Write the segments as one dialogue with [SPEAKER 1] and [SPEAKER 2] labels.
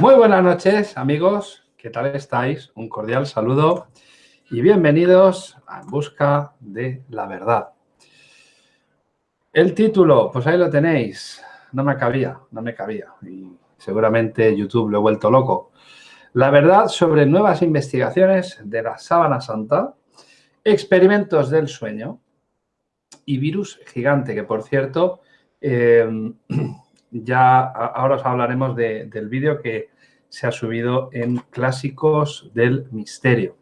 [SPEAKER 1] Muy buenas noches, amigos. ¿Qué tal estáis? Un cordial saludo y bienvenidos a En Busca de la Verdad. El título, pues ahí lo tenéis. No me cabía, no me cabía. Y seguramente YouTube lo he vuelto loco. La verdad sobre nuevas investigaciones de la sábana santa, experimentos del sueño y virus gigante, que por cierto, eh, ya ahora os hablaremos del vídeo que se ha subido en Clásicos del Misterio.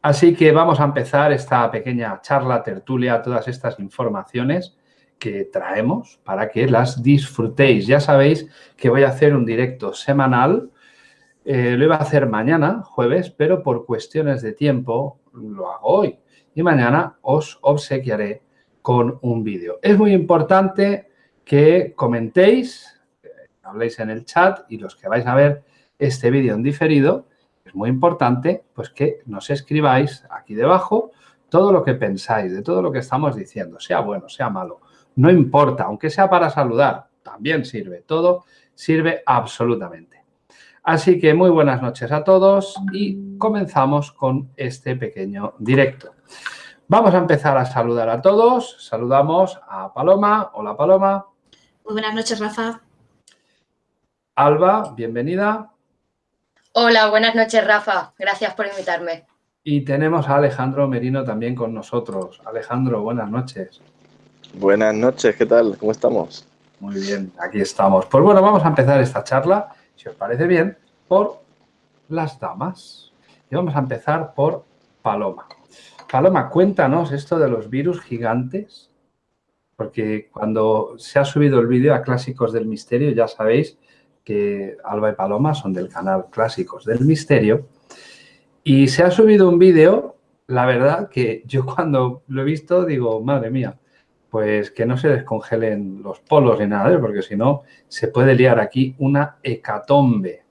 [SPEAKER 1] Así que vamos a empezar esta pequeña charla, tertulia, todas estas informaciones que traemos para que las disfrutéis. Ya sabéis que voy a hacer un directo semanal. Eh, lo iba a hacer mañana, jueves, pero por cuestiones de tiempo lo hago hoy. Y mañana os obsequiaré con un vídeo. Es muy importante que comentéis, habléis en el chat y los que vais a ver este vídeo en diferido, es muy importante pues que nos escribáis aquí debajo todo lo que pensáis, de todo lo que estamos diciendo, sea bueno, sea malo, no importa, aunque sea para saludar, también sirve, todo sirve absolutamente. Así que muy buenas noches a todos y comenzamos con este pequeño directo. Vamos a empezar a saludar a todos. Saludamos a Paloma. Hola, Paloma.
[SPEAKER 2] Muy buenas noches, Rafa.
[SPEAKER 1] Alba, bienvenida.
[SPEAKER 3] Hola, buenas noches, Rafa. Gracias por invitarme.
[SPEAKER 1] Y tenemos a Alejandro Merino también con nosotros. Alejandro, buenas noches.
[SPEAKER 4] Buenas noches, ¿qué tal? ¿Cómo estamos?
[SPEAKER 1] Muy bien, aquí estamos. Pues bueno, vamos a empezar esta charla, si os parece bien, por las damas. Y vamos a empezar por Paloma. Paloma, cuéntanos esto de los virus gigantes, porque cuando se ha subido el vídeo a Clásicos del Misterio, ya sabéis que Alba y Paloma son del canal Clásicos del Misterio. Y se ha subido un vídeo, la verdad que yo cuando lo he visto digo, madre mía, pues que no se descongelen los polos ni nada, porque si no se puede liar aquí una hecatombe.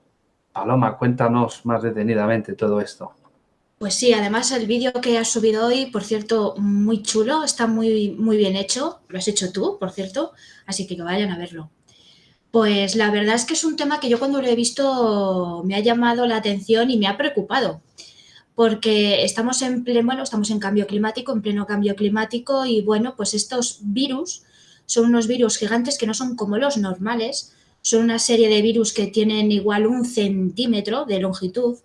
[SPEAKER 1] Paloma, cuéntanos más detenidamente todo esto.
[SPEAKER 2] Pues sí, además el vídeo que has subido hoy, por cierto, muy chulo, está muy, muy bien hecho. Lo has hecho tú, por cierto, así que que vayan a verlo. Pues la verdad es que es un tema que yo cuando lo he visto me ha llamado la atención y me ha preocupado, porque estamos en pleno, bueno, estamos en cambio climático, en pleno cambio climático y bueno, pues estos virus son unos virus gigantes que no son como los normales, son una serie de virus que tienen igual un centímetro de longitud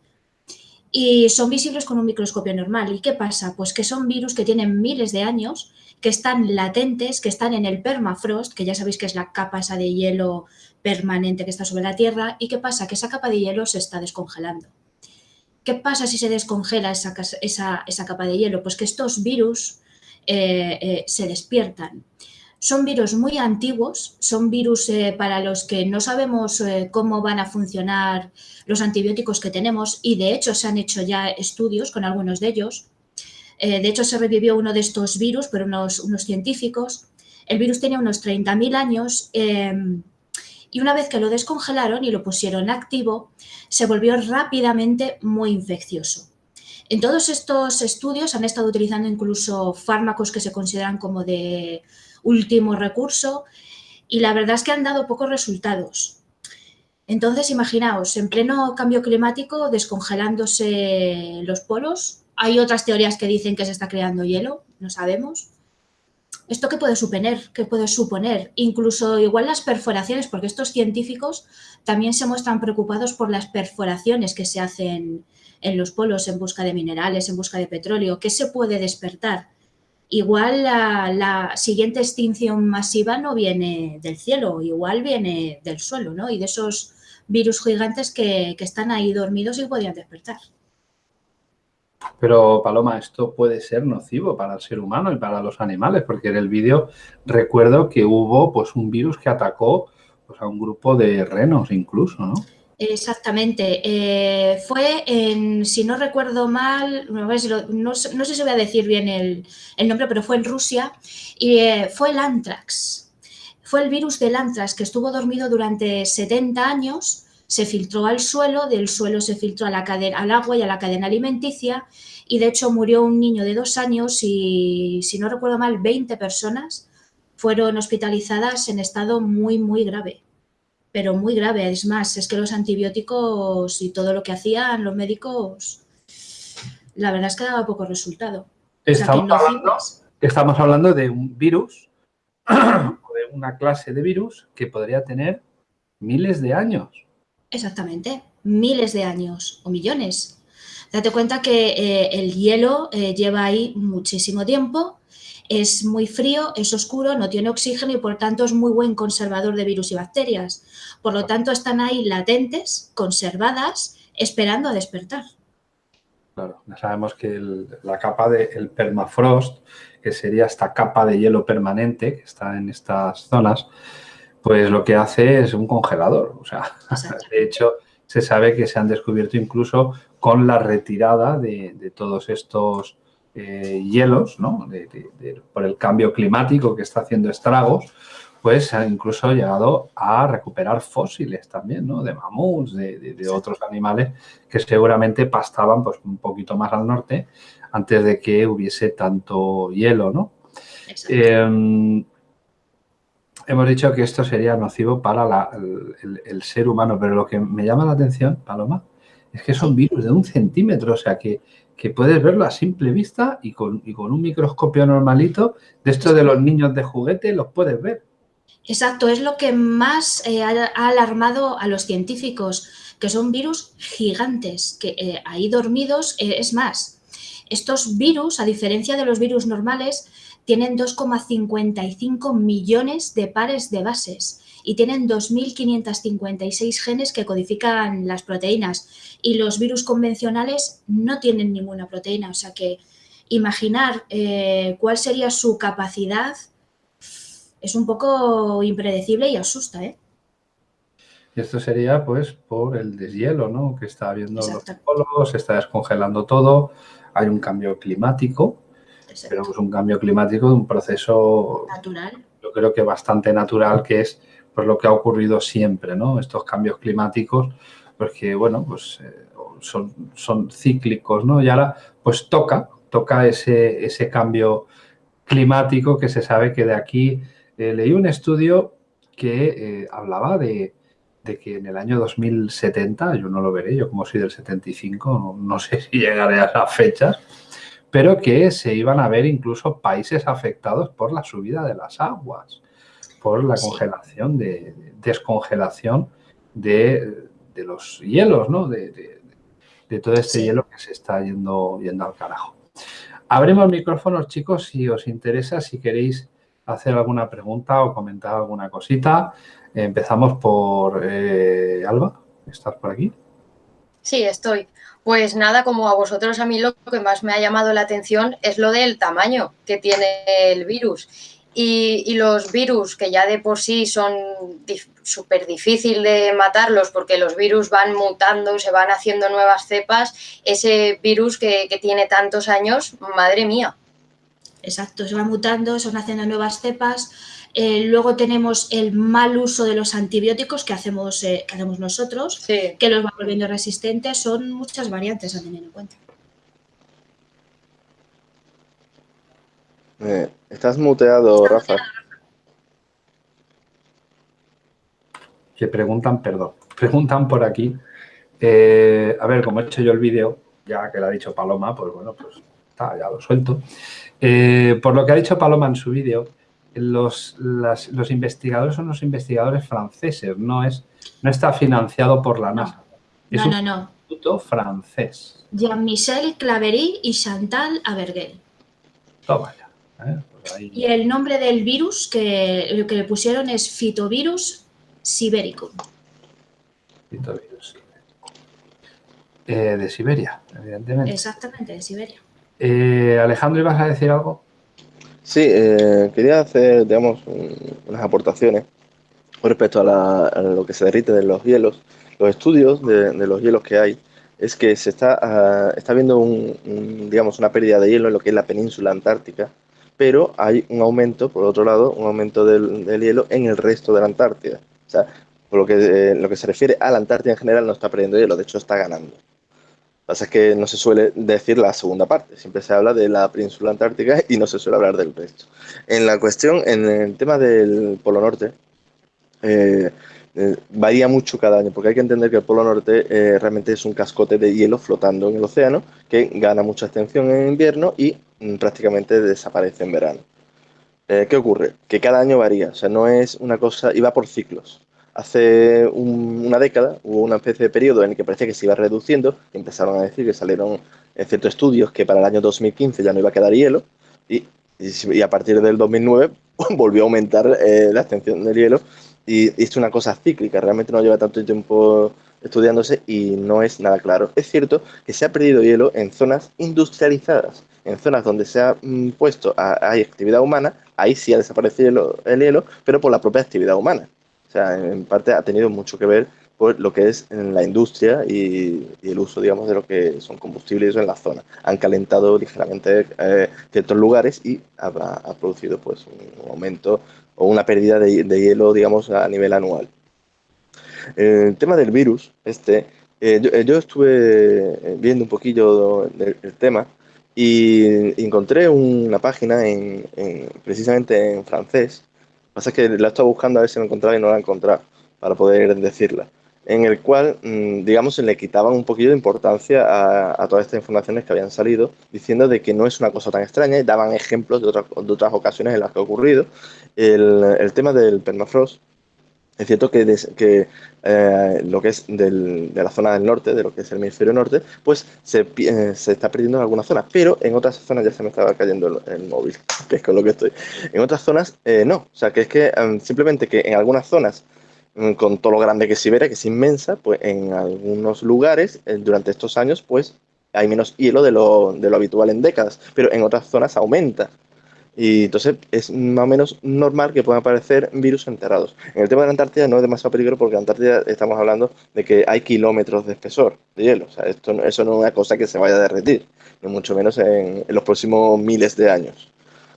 [SPEAKER 2] y son visibles con un microscopio normal. ¿Y qué pasa? Pues que son virus que tienen miles de años que están latentes, que están en el permafrost, que ya sabéis que es la capa esa de hielo permanente que está sobre la Tierra. ¿Y qué pasa? Que esa capa de hielo se está descongelando. ¿Qué pasa si se descongela esa, esa, capa de hielo? Pues que estos virus eh, eh, se despiertan. Son virus muy antiguos, son virus eh, para los que no sabemos cómo van a funcionar los antibióticos que tenemos y de hecho se han hecho ya estudios con algunos de ellos eh, de hecho, se revivió uno de estos virus por unos, científicos. El virus tenía unos 30.000 años em, y una vez que lo descongelaron y lo pusieron activo, se volvió rápidamente muy infeccioso. En todos estos estudios han estado utilizando incluso fármacos que se consideran como de último recurso y la verdad es que han dado pocos resultados. Entonces, imaginaos, en pleno cambio climático, descongelándose los polos, hay otras teorías que dicen que se está creando hielo, no sabemos. ¿Esto qué puede suponer? ¿Qué puede suponer? Incluso igual las perforaciones, porque estos científicos también se muestran preocupados por las perforaciones que se hacen en los polos en busca de minerales, en busca de petróleo. ¿Qué se puede despertar? Igual la, siguiente extinción masiva no viene del cielo, igual viene del suelo, ¿no? Y de esos virus gigantes que, que están ahí dormidos y podían despertar.
[SPEAKER 1] Pero, Paloma, esto puede ser nocivo para el ser humano y para los animales, porque en el vídeo recuerdo que hubo pues, un virus que atacó pues, a un grupo de renos incluso, ¿no?
[SPEAKER 2] Exactamente. Eh, fue en, si no recuerdo mal, no, sé si voy a decir bien el, nombre, pero fue en Rusia y eh, fue el antrax. Fue el virus del antrax que estuvo dormido durante 70 años se filtró al suelo, del suelo se filtró a la cadena, al agua y a la cadena alimenticia y de hecho murió un niño de dos años y, si no recuerdo mal, 20 personas fueron hospitalizadas en estado muy, muy grave. Pero muy grave. Es más, es que los antibióticos y todo lo que hacían los médicos, la verdad es que daba poco resultado.
[SPEAKER 1] Estamos, hablando, estamos hablando de un virus, de una clase de virus que podría tener miles de años.
[SPEAKER 2] Exactamente, miles de años o millones. Date cuenta que eh, el hielo eh, lleva ahí muchísimo tiempo, es muy frío, es oscuro, no tiene oxígeno y por tanto es muy buen conservador de virus y bacterias. Por lo tanto, están ahí latentes, conservadas, esperando a despertar.
[SPEAKER 1] Claro, ya sabemos que la capa del permafrost, que sería esta capa de hielo permanente que está en estas zonas, pues lo que hace es un congelador. O sea, de hecho, se sabe que se han descubierto incluso con la retirada de, todos estos eh, hielos, ¿no? por el cambio climático que está haciendo estragos, pues se ha incluso llegado a recuperar fósiles también, ¿no? De mamuts, de, otros animales que seguramente pastaban pues, un poquito más al norte antes de que hubiese tanto hielo, ¿no? Em, hemos dicho que esto sería nocivo para el, ser humano, pero lo que me llama la atención, Paloma, es que son virus de un centímetro, o sea que, puedes verlo a simple vista y con, un microscopio normalito, de esto de los niños de juguete, los puedes ver.
[SPEAKER 2] Exacto, es lo que más eh, ha, alarmado a los científicos, que son virus gigantes, que eh, ahí dormidos, eh, es más, estos virus, a diferencia de los virus normales, tienen 2,55 millones de pares de bases y tienen 2.556 genes que codifican las proteínas y los virus convencionales no tienen ninguna proteína, o sea que imaginar eh, cuál sería su capacidad es un poco impredecible y asusta, ¿eh?
[SPEAKER 1] Y esto sería pues por el deshielo, ¿no? Que está habiendo los polos, se está descongelando todo, hay un cambio climático, pero es un cambio climático de un proceso
[SPEAKER 2] natural.
[SPEAKER 1] Yo creo que bastante natural, que es pues lo que ha ocurrido siempre, ¿no? Estos cambios climáticos, porque bueno, pues eh, son, son cíclicos, ¿no? Y ahora pues toca, toca ese, ese cambio climático que se sabe que de aquí eh, leí un estudio que eh, hablaba de, que en el año 2070, yo no lo veré, yo como soy del 75, no, no sé si llegaré a esas fechas, pero que se iban a ver incluso países afectados por la subida de las aguas por la congelación, de, descongelación de, los hielos, ¿no? De, todo este hielo que se está yendo, yendo al carajo. Abrimos micrófonos, chicos, si os interesa, si queréis hacer alguna pregunta o comentar alguna cosita. Empezamos por eh, Alba, ¿estás por aquí?
[SPEAKER 3] Sí, estoy. Pues nada, como a vosotros, a mí lo que más me ha llamado la atención es lo del tamaño que tiene el virus. Y, los virus, que ya de por sí son súper difícil de matarlos porque los virus van mutando, se van haciendo nuevas cepas, ese virus que, tiene tantos años, madre mía.
[SPEAKER 2] Exacto, se va mutando, se van haciendo nuevas cepas. Eh, luego tenemos el mal uso de los antibióticos que hacemos, eh, que hacemos nosotros, que los va volviendo resistentes. Son muchas variantes a tener en cuenta.
[SPEAKER 4] Eh, estás muteado, Rafa.
[SPEAKER 1] Que preguntan, perdón, preguntan por aquí. Eh, a ver, como he hecho yo el vídeo, ya que lo ha dicho Paloma, pues bueno, pues está, ya lo suelto. Eh, por lo que ha dicho Paloma en su vídeo, los, los investigadores son los investigadores franceses, no, es, no está financiado por la NASA.
[SPEAKER 2] No, no, no.
[SPEAKER 1] instituto francés.
[SPEAKER 2] Jean-Michel Claverie y Chantal Aberguel.
[SPEAKER 1] Toma
[SPEAKER 2] ¿eh? Pues y el nombre del virus que, que le pusieron es Fitovirus Sibericum.
[SPEAKER 1] Fitovirus eh, de Siberia, evidentemente.
[SPEAKER 2] Exactamente, de Siberia.
[SPEAKER 1] Eh, Alejandro, ¿ibas a decir algo?
[SPEAKER 4] Sí, quería hacer, digamos, unas aportaciones con respecto a, lo que se derrite de los hielos. Los estudios de, los hielos que hay es que se está, uh, está viendo un, digamos, una pérdida de hielo en lo que es la península antártica pero hay un aumento, por otro lado, un aumento del, hielo en el resto de la Antártida. O sea, por lo que, eh, lo que se refiere a la Antártida en general, no está perdiendo hielo, de hecho está ganando. Lo que pasa es que no se suele decir la segunda parte, siempre se habla de la península antártica y no se suele hablar del resto. En la cuestión, en el tema del Polo Norte, eh, eh, varía mucho cada año, porque hay que entender que el Polo Norte realmente es un cascote de hielo flotando en el océano que gana mucha extensión en invierno y prácticamente desaparece en verano. Eh, ¿Qué ocurre? Que cada año varía, o sea, no es una cosa, y va por ciclos. Hace una década hubo una especie de periodo en el que parecía que se iba reduciendo, empezaron a decir que salieron ciertos estudios que para el año 2015 ya no iba a quedar hielo, y, y, a partir del 2009 volvió a aumentar la extensión del hielo y, es una cosa cíclica, realmente no lleva tanto tiempo estudiándose y no es nada claro. Es cierto que se ha perdido hielo en zonas industrializadas, en zonas donde se ha mm, puesto, hay actividad humana, ahí sí ha desaparecido el hielo, pero por la propia actividad humana. O sea, en parte ha tenido mucho que ver por lo que es en la industria y, el uso, digamos, de lo que son combustibles en la zona. Han calentado ligeramente eh, ciertos lugares y ha, producido pues un aumento o una pérdida de, hielo, digamos, a nivel anual. El tema del virus, este, eh, eh, yo, estuve viendo un poquillo del, tema y encontré una página en, precisamente en francés. Pasa que la estaba buscando a ver si la encontraba y no la encontrado para poder decirla en el cual, mm, digamos, se le quitaban un poquillo de importancia a, todas estas informaciones que habían salido, diciendo de que no es una cosa tan extraña y daban ejemplos de otras, de otras ocasiones en las que ha ocurrido. El, el tema del permafrost, es cierto que, que eh, lo que es del, de la zona del norte, de lo que es el hemisferio norte, pues se, eh, se, está perdiendo en algunas zonas, pero en otras zonas ya se me estaba cayendo el, móvil, que es con lo que estoy. En otras zonas eh, no, o sea que es que em, simplemente que en algunas zonas Mm, con todo lo grande que es Siberia, que es inmensa, pues en algunos lugares eh, durante estos años pues hay menos hielo de lo, de lo habitual en décadas, pero en otras zonas aumenta. Y entonces es más o menos normal que puedan aparecer virus enterrados. En el tema de la Antártida no es demasiado peligro porque en la Antártida estamos hablando de que hay kilómetros de espesor de hielo. O sea, esto, eso no es una cosa que se vaya a derretir, ni mucho menos en los próximos miles de años.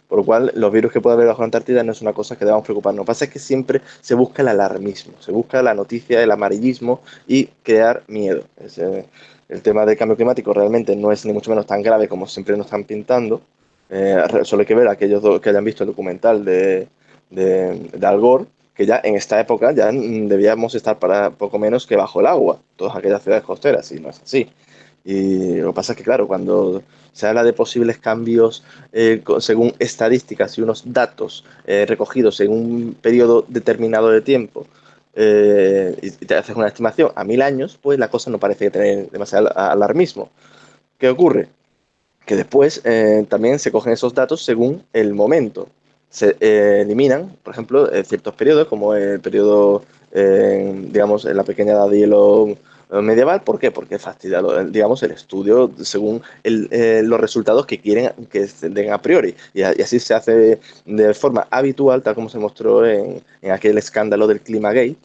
[SPEAKER 4] Por lo cual, los virus que puede haber bajo la Antártida no es una cosa que debamos preocuparnos. Lo que pasa es que siempre se busca el alarmismo, se busca la noticia, el amarillismo y crear miedo. el tema del cambio climático realmente no es ni mucho menos tan grave como siempre nos están pintando. Eh, solo hay que ver a aquellos que hayan visto el documental de, de, de Al Gore, que ya en esta época ya debíamos estar para poco menos que bajo el agua, todas aquellas ciudades costeras, y no es así. Y lo que pasa es que, claro, cuando se habla de posibles cambios eh, según estadísticas y unos datos eh, recogidos en un periodo determinado de tiempo, eh, y te haces una estimación a mil años, pues la cosa no parece tener demasiado alarmismo. ¿Qué ocurre? Que después también se cogen esos datos según el momento. Se eliminan, por ejemplo, ciertos periodos, como el periodo, digamos, en la pequeña edad de medieval. ¿Por qué? Porque fastidia, digamos, el estudio según eh, los resultados que quieren que se den a priori. Y, así se hace de forma habitual, tal como se mostró en, aquel escándalo del Climagate,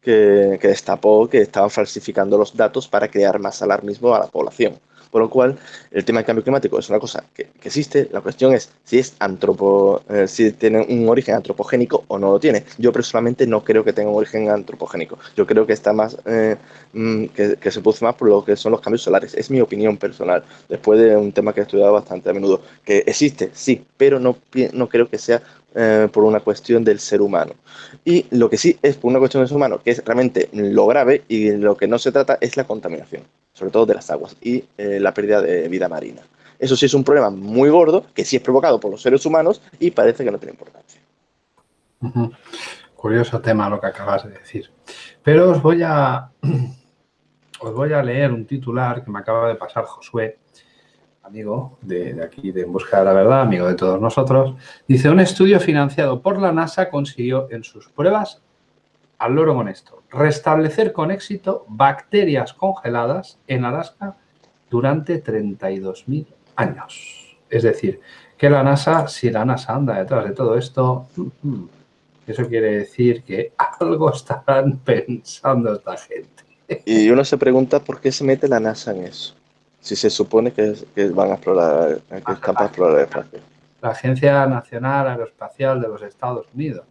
[SPEAKER 4] que, que destapó que estaban falsificando los datos para crear más alarmismo a la población. Por lo cual, el tema del cambio climático es una cosa que, existe. La cuestión es si es antropo, eh, si tiene un origen antropogénico o no lo tiene. Yo personalmente no creo que tenga un origen antropogénico. Yo creo que está más, eh, mm, que, se produce más por lo que son los cambios solares. Es mi opinión personal. Después de un tema que he estudiado bastante a menudo. Que existe, sí, pero no, no creo que sea eh, por una cuestión del ser humano. Y lo que sí es por una cuestión del ser humano, que es realmente lo grave y lo que no se trata es la contaminación sobre todo de las aguas, y eh, la pérdida de vida marina. Eso sí es un problema muy gordo, que sí es provocado por los seres humanos y parece que no tiene importancia.
[SPEAKER 1] Curioso tema lo que acabas de decir. Pero os voy a, os voy a leer un titular que me acaba de pasar Josué, amigo de, de, aquí de En Busca de la Verdad, amigo de todos nosotros. Dice, un estudio financiado por la NASA consiguió en sus pruebas al loro monesto. Restablecer con éxito bacterias congeladas en Alaska durante 32.000 años. Es decir, que la NASA, si la NASA anda detrás de todo esto, mm, eso quiere decir que algo estarán pensando esta gente.
[SPEAKER 4] Y uno se pregunta por qué se mete la NASA en eso. Si se supone que, van a explorar, que están para explorar el espacio.
[SPEAKER 1] La Agencia Nacional Aeroespacial de los Estados Unidos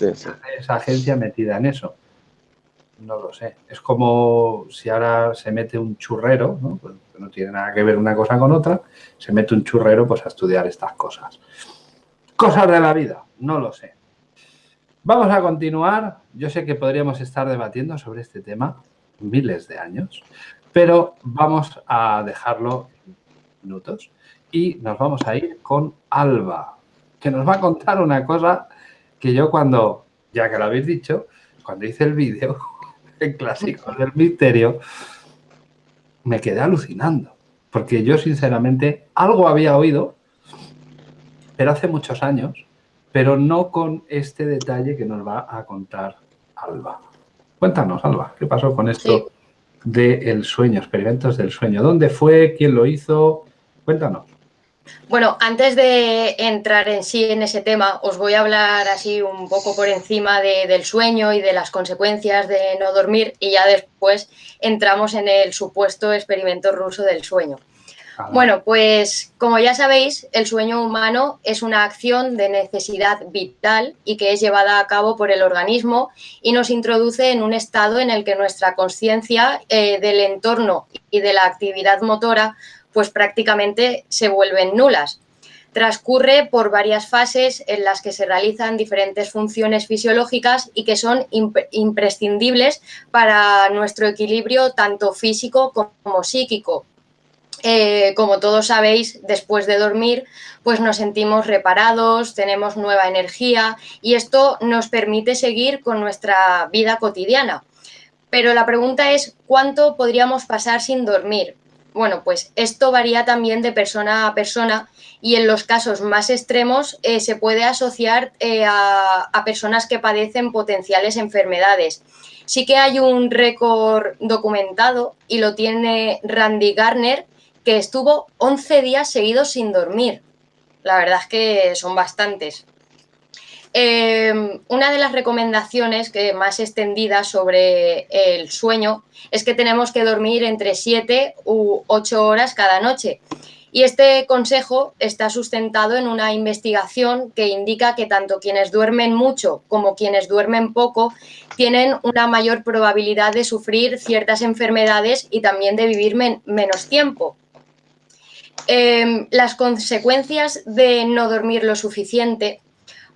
[SPEAKER 1] esa agencia metida en eso. No lo sé. Es como si ahora se mete un churrero, ¿no? Pues no tiene nada que ver una cosa con otra, se mete un churrero pues a estudiar estas cosas. Cosas de la vida, no lo sé. Vamos a continuar. Yo sé que podríamos estar debatiendo sobre este tema miles de años, pero vamos a dejarlo minutos y nos vamos a ir con Alba, que nos va a contar una cosa que yo cuando, ya que lo habéis dicho, cuando hice el vídeo en Clásicos del Misterio, me quedé alucinando, porque yo sinceramente algo había oído, pero hace muchos años, pero no con este detalle que nos va a contar Alba. Cuéntanos, Alba, ¿qué pasó con esto del sueño, experimentos del sueño? ¿Dónde fue? ¿Quién lo hizo? Cuéntanos.
[SPEAKER 3] Bueno, antes de entrar en sí en ese tema, os voy a hablar así un poco por encima del sueño y de las consecuencias de no dormir y ya después entramos en el supuesto experimento ruso del sueño. Bueno, pues como ya sabéis, el sueño humano es una acción de necesidad vital y que es llevada a cabo por el organismo y nos introduce en un estado en el que nuestra conciencia eh, del entorno y de la actividad motora pues prácticamente se vuelven nulas. Transcurre por varias fases en las que se realizan diferentes funciones fisiológicas y que son imprescindibles para nuestro equilibrio tanto físico como psíquico, eh, como todos sabéis, después de dormir, pues nos sentimos reparados, tenemos nueva energía y esto nos permite seguir con nuestra vida cotidiana. Pero la pregunta es, ¿cuánto podríamos pasar sin dormir? Bueno, pues esto varía también de persona a persona y en los casos más extremos eh, se puede asociar eh, a, a personas que padecen potenciales enfermedades. Sí que hay un récord documentado y lo tiene Randy Garner, que estuvo 11 días seguidos sin dormir. La verdad es que son bastantes. Em, una de las recomendaciones que más extendidas sobre el sueño es que tenemos que dormir entre 7 u 8 horas cada noche. Y este consejo está sustentado en una investigación que indica que tanto quienes duermen mucho como quienes duermen poco tienen una mayor probabilidad de sufrir ciertas enfermedades y también de vivir menos tiempo. Em, las consecuencias de no dormir lo suficiente,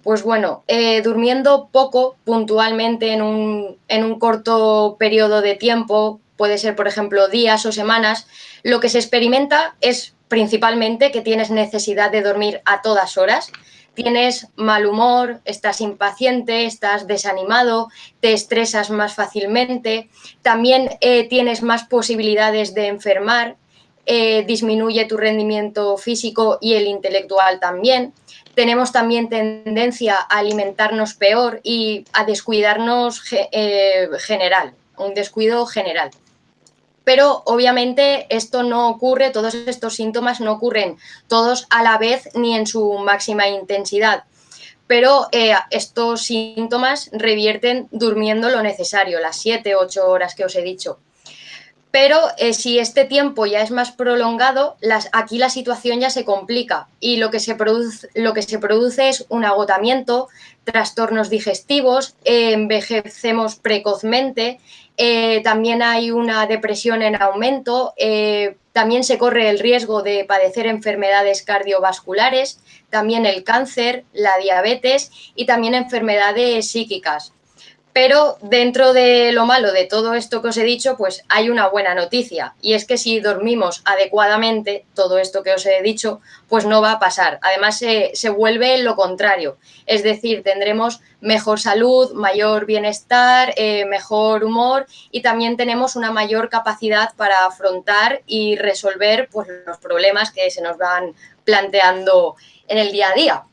[SPEAKER 3] pues bueno, eh, durmiendo poco puntualmente en un, en un corto periodo de tiempo, puede ser por ejemplo días o semanas, lo que se experimenta es principalmente que tienes necesidad de dormir a todas horas, tienes mal humor, estás impaciente, estás desanimado, te estresas más fácilmente, también eh, tienes más posibilidades de enfermar, eh, disminuye tu rendimiento físico y el intelectual también. Tenemos también tendencia a alimentarnos peor y a descuidarnos eh, general, un descuido general. Pero obviamente esto no ocurre, todos estos síntomas no ocurren todos a la vez ni en su máxima intensidad. Pero eh, estos síntomas revierten durmiendo lo necesario, las 7, 8 horas que os he dicho. Pero eh, si este tiempo ya es más prolongado, aquí la situación ya se complica y lo que se produce, es un agotamiento, trastornos digestivos, envejecemos precozmente, eh, también hay una depresión en aumento, eh, también se corre el riesgo de padecer enfermedades cardiovasculares, también el cáncer, la diabetes y también enfermedades psíquicas. Pero dentro de lo malo de todo esto que os he dicho, pues hay una buena noticia y es que si dormimos adecuadamente, todo esto que os he dicho, pues no va a pasar. Además se, vuelve lo contrario, es decir, tendremos mejor salud, mayor bienestar, eh, mejor humor y también tenemos una mayor capacidad para afrontar y resolver pues, los problemas que se nos van planteando en el día a día.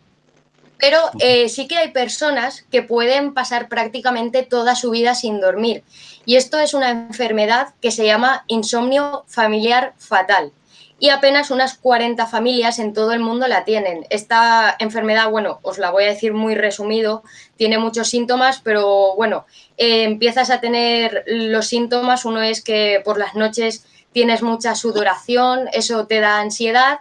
[SPEAKER 3] Pero eh, sí que hay personas que pueden pasar prácticamente toda su vida sin dormir. Y esto es una enfermedad que se llama insomnio familiar fatal. Y apenas unas 40 familias en todo el mundo la tienen. Esta enfermedad, bueno, os la voy a decir muy resumido, tiene muchos síntomas, pero bueno, eh, empiezas a tener los síntomas. Uno es que por las noches tienes mucha sudoración, eso te da ansiedad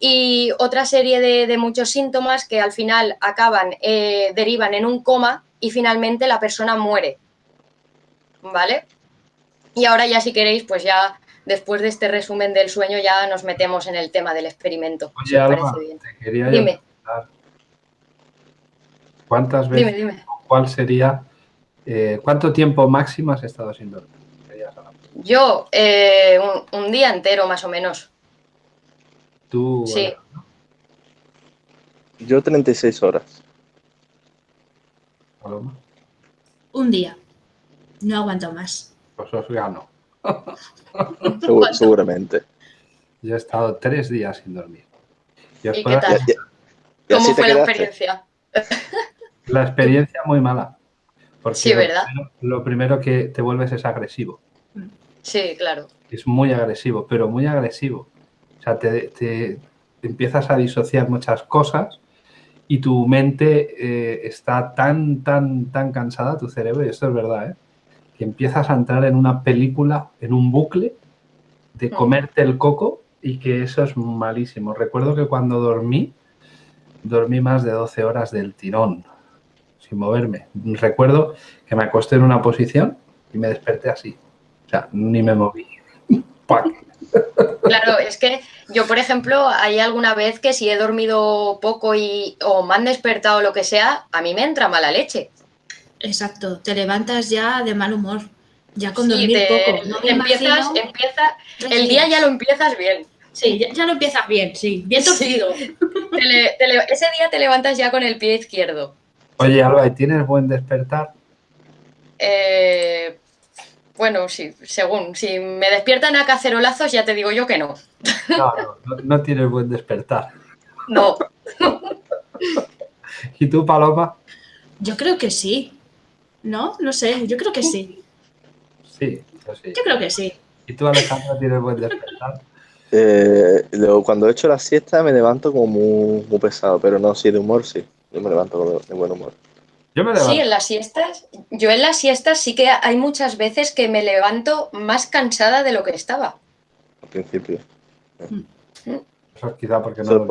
[SPEAKER 3] y otra serie de, muchos síntomas que al final acaban, eh, derivan en un coma y finalmente la persona muere. ¿Vale? Y ahora ya si queréis, pues ya después de este resumen del sueño ya nos metemos en el tema del experimento.
[SPEAKER 1] Oye, Alba, te quería dime. ¿Cuántas veces, ¿cuál sería, eh, cuánto tiempo máximo has estado sin dormir?
[SPEAKER 3] Yo, eh, un, día entero más o menos.
[SPEAKER 1] ¿Tú?
[SPEAKER 3] Sí.
[SPEAKER 4] Yo 36 horas.
[SPEAKER 1] ¿Paloma?
[SPEAKER 2] Un día. No aguanto más.
[SPEAKER 1] Pues os gano.
[SPEAKER 4] seguramente.
[SPEAKER 1] Yo he estado tres días sin dormir.
[SPEAKER 3] ¿Y, qué tal? ¿Cómo fue la experiencia?
[SPEAKER 1] La experiencia muy mala. Porque
[SPEAKER 3] sí, ¿verdad?
[SPEAKER 1] Lo primero, que te vuelves es agresivo.
[SPEAKER 3] Sí, claro.
[SPEAKER 1] Es muy agresivo, pero muy agresivo. O sea, te, empiezas a disociar muchas cosas y tu mente eh, está tan, tan, tan cansada, tu cerebro, y esto es verdad, ¿eh? que empiezas a entrar en una película, en un bucle de comerte el coco y que eso es malísimo. Recuerdo que cuando dormí, dormí más de 12 horas del tirón, sin moverme. Recuerdo que me acosté en una posición y me desperté así. O sea, ni me moví.
[SPEAKER 3] Claro, es que yo, por ejemplo, hay alguna vez que si he dormido poco y, o me han despertado o lo que sea, a mí me entra mala leche.
[SPEAKER 2] Exacto, te levantas ya de mal humor, ya con dormir poco.
[SPEAKER 3] No empiezas, empieza, el día ya lo empiezas bien.
[SPEAKER 2] Sí, ya, lo empiezas bien, sí, bien torcido.
[SPEAKER 3] ese día te levantas ya con el pie izquierdo.
[SPEAKER 1] Oye, Alba, ¿y tienes buen despertar?
[SPEAKER 3] Eh, bueno, sí, según. Si me despiertan a cacerolazos, ya te digo yo que no.
[SPEAKER 1] No, no, no tienes buen despertar.
[SPEAKER 3] No.
[SPEAKER 1] ¿Y tú, Paloma?
[SPEAKER 2] Yo creo que sí. ¿No? No sé, yo creo que sí.
[SPEAKER 1] Sí, yo sí.
[SPEAKER 2] Yo creo que sí.
[SPEAKER 1] ¿Y tú, Alejandro, tienes buen despertar?
[SPEAKER 4] Eh, cuando he hecho la siesta me levanto como muy, pesado, pero no, sí, de humor sí. Yo me levanto de buen humor.
[SPEAKER 3] Sí, en las siestas, yo en las siestas sí que hay muchas veces que me levanto más cansada de lo que estaba.
[SPEAKER 4] Al principio.
[SPEAKER 1] Mm. Eso es quizá porque
[SPEAKER 4] no...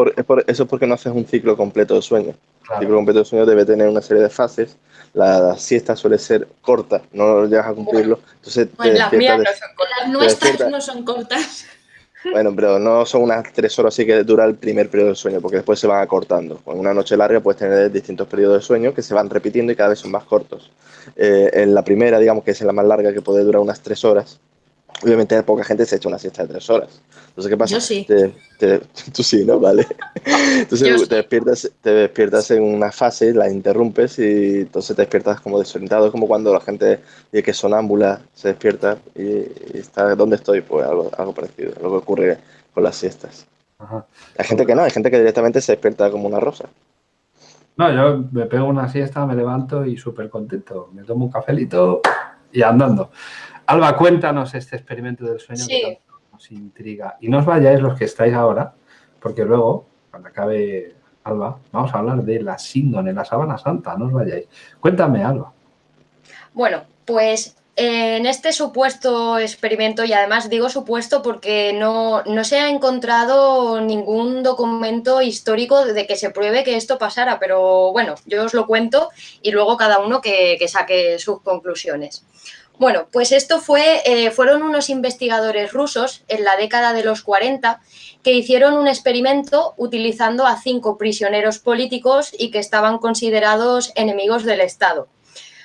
[SPEAKER 4] Eso es, porque no haces un ciclo completo de sueño. El ciclo completo de sueño debe tener una serie de fases. La, siesta suele ser corta, no llegas a cumplirlo. Entonces,
[SPEAKER 3] las mías no son cortas.
[SPEAKER 2] Las nuestras no son cortas.
[SPEAKER 4] Bueno, pero no son unas tres horas así que dura el primer periodo de sueño, porque después se van acortando. En una noche larga puedes tener distintos periodos de sueño que se van repitiendo y cada vez son más cortos. Eh, en la primera, digamos que es la más larga, que puede durar unas tres horas, obviamente poca gente se echa una siesta de tres horas. Entonces, ¿qué pasa?
[SPEAKER 2] Yo sí.
[SPEAKER 4] tú sí, ¿no? Vale. Entonces te, despiertas, te despiertas en una fase, la interrumpes y entonces te despiertas como desorientado. Es como cuando la gente que es sonámbula se despierta y, está, ¿dónde estoy? Pues algo, algo parecido, lo que ocurre con las siestas. Hay gente que no, hay gente que directamente se despierta como una rosa.
[SPEAKER 1] No, yo me pego una siesta, me levanto y súper contento. Me tomo un cafelito y andando. Alba, cuéntanos este experimento del sueño que nos intriga. Y no os vayáis los que estáis ahora, porque luego, cuando acabe Alba, vamos a hablar de la síndone, la sábana santa, no os vayáis. Cuéntame, Alba.
[SPEAKER 3] Bueno, pues en este supuesto experimento, y además digo supuesto porque no, se ha encontrado ningún documento histórico de que se pruebe que esto pasara, pero bueno, yo os lo cuento y luego cada uno que saque sus conclusiones. Bueno, pues esto fue, eh, fueron unos investigadores rusos en la década de los 40 que hicieron un experimento utilizando a cinco prisioneros políticos y que estaban considerados enemigos del Estado.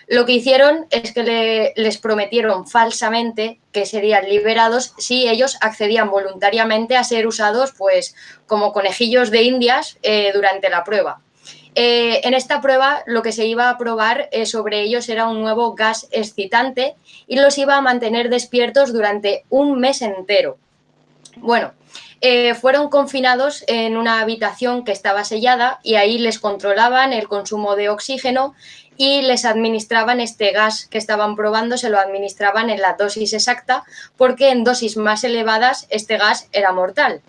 [SPEAKER 3] Lo que hicieron es que les prometieron falsamente que serían liberados si ellos accedían voluntariamente a ser usados pues, como conejillos de indias eh, durante la prueba. Eh, en esta prueba lo que se iba a probar eh, sobre ellos era un nuevo gas excitante y los iba a mantener despiertos durante un mes entero. Bueno, eh, fueron confinados en una habitación que estaba sellada y ahí les controlaban el consumo de oxígeno y les administraban este gas que estaban probando, se lo administraban en la dosis exacta porque en dosis más elevadas este gas era mortal.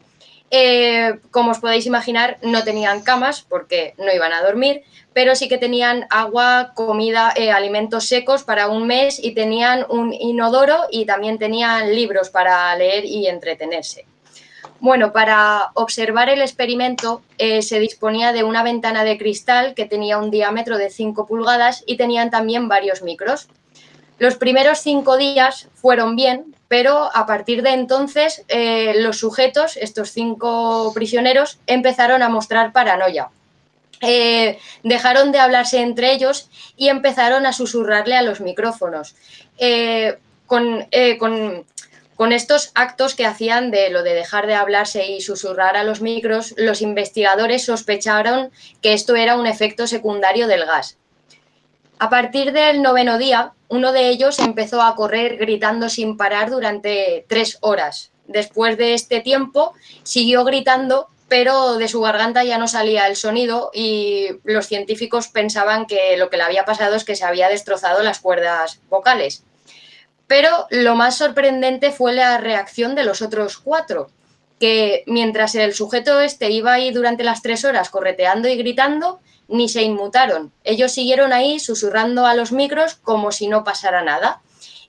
[SPEAKER 3] Eh, como os podéis imaginar, no tenían camas porque no iban a dormir, pero sí que tenían agua, comida, eh, alimentos secos para un mes y tenían un inodoro y también tenían libros para leer y entretenerse. Bueno, para observar el experimento eh, se disponía de una ventana de cristal que tenía un diámetro de 5 pulgadas y tenían también varios micros. Los primeros cinco días fueron bien, pero a partir de entonces eh, los sujetos, estos cinco prisioneros, empezaron a mostrar paranoia. eh, dejaron de hablarse entre ellos y empezaron a susurrarle a los micrófonos. Eh, con, con, con, estos actos que hacían de lo de dejar de hablarse y susurrar a los micros, los investigadores sospecharon que esto era un efecto secundario del gas. A partir del noveno día, uno de ellos empezó a correr gritando sin parar durante tres horas. Después de este tiempo, siguió gritando, pero de su garganta ya no salía el sonido y los científicos pensaban que lo que le había pasado es que se había destrozado las cuerdas vocales. Pero lo más sorprendente fue la reacción de los otros cuatro, que mientras el sujeto este iba ahí durante las tres horas correteando y gritando, ni se inmutaron. Ellos siguieron ahí susurrando a los micros como si no pasara nada.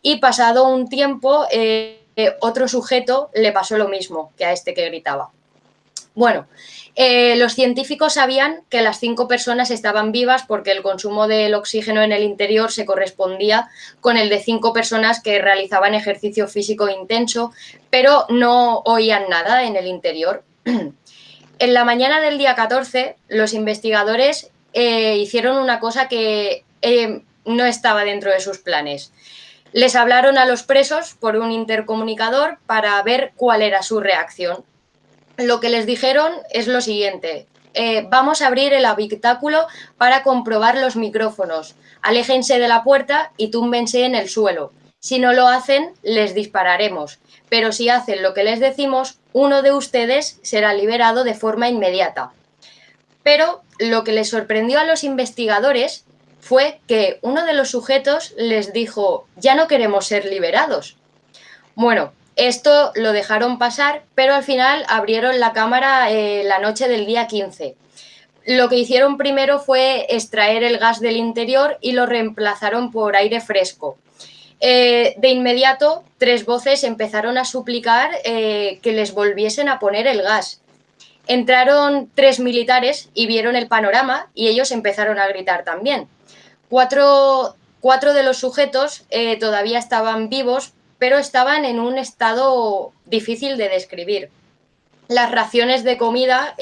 [SPEAKER 3] Y pasado un tiempo, eh, otro sujeto le pasó lo mismo que a este que gritaba. Bueno, eh, los científicos sabían que las cinco personas estaban vivas porque el consumo del oxígeno en el interior se correspondía con el de cinco personas que realizaban ejercicio físico intenso, pero no oían nada en el interior. En la mañana del día 14, los investigadores eh, hicieron una cosa que eh, no estaba dentro de sus planes. Les hablaron a los presos por un intercomunicador para ver cuál era su reacción. Lo que les dijeron es lo siguiente. Eh, vamos a abrir el habitáculo para comprobar los micrófonos. Aléjense de la puerta y túmbense en el suelo. Si no lo hacen, les dispararemos. Pero si hacen lo que les decimos, uno de ustedes será liberado de forma inmediata. Pero lo que les sorprendió a los investigadores fue que uno de los sujetos les dijo, ya no queremos ser liberados. Bueno, esto lo dejaron pasar, pero al final abrieron la cámara eh, la noche del día 15. Lo que hicieron primero fue extraer el gas del interior y lo reemplazaron por aire fresco. Eh, de inmediato, tres voces empezaron a suplicar eh, que les volviesen a poner el gas. Entraron tres militares y vieron el panorama y ellos empezaron a gritar también. Cuatro, de los sujetos eh, todavía estaban vivos, pero estaban en un estado difícil de describir. Las raciones de comida,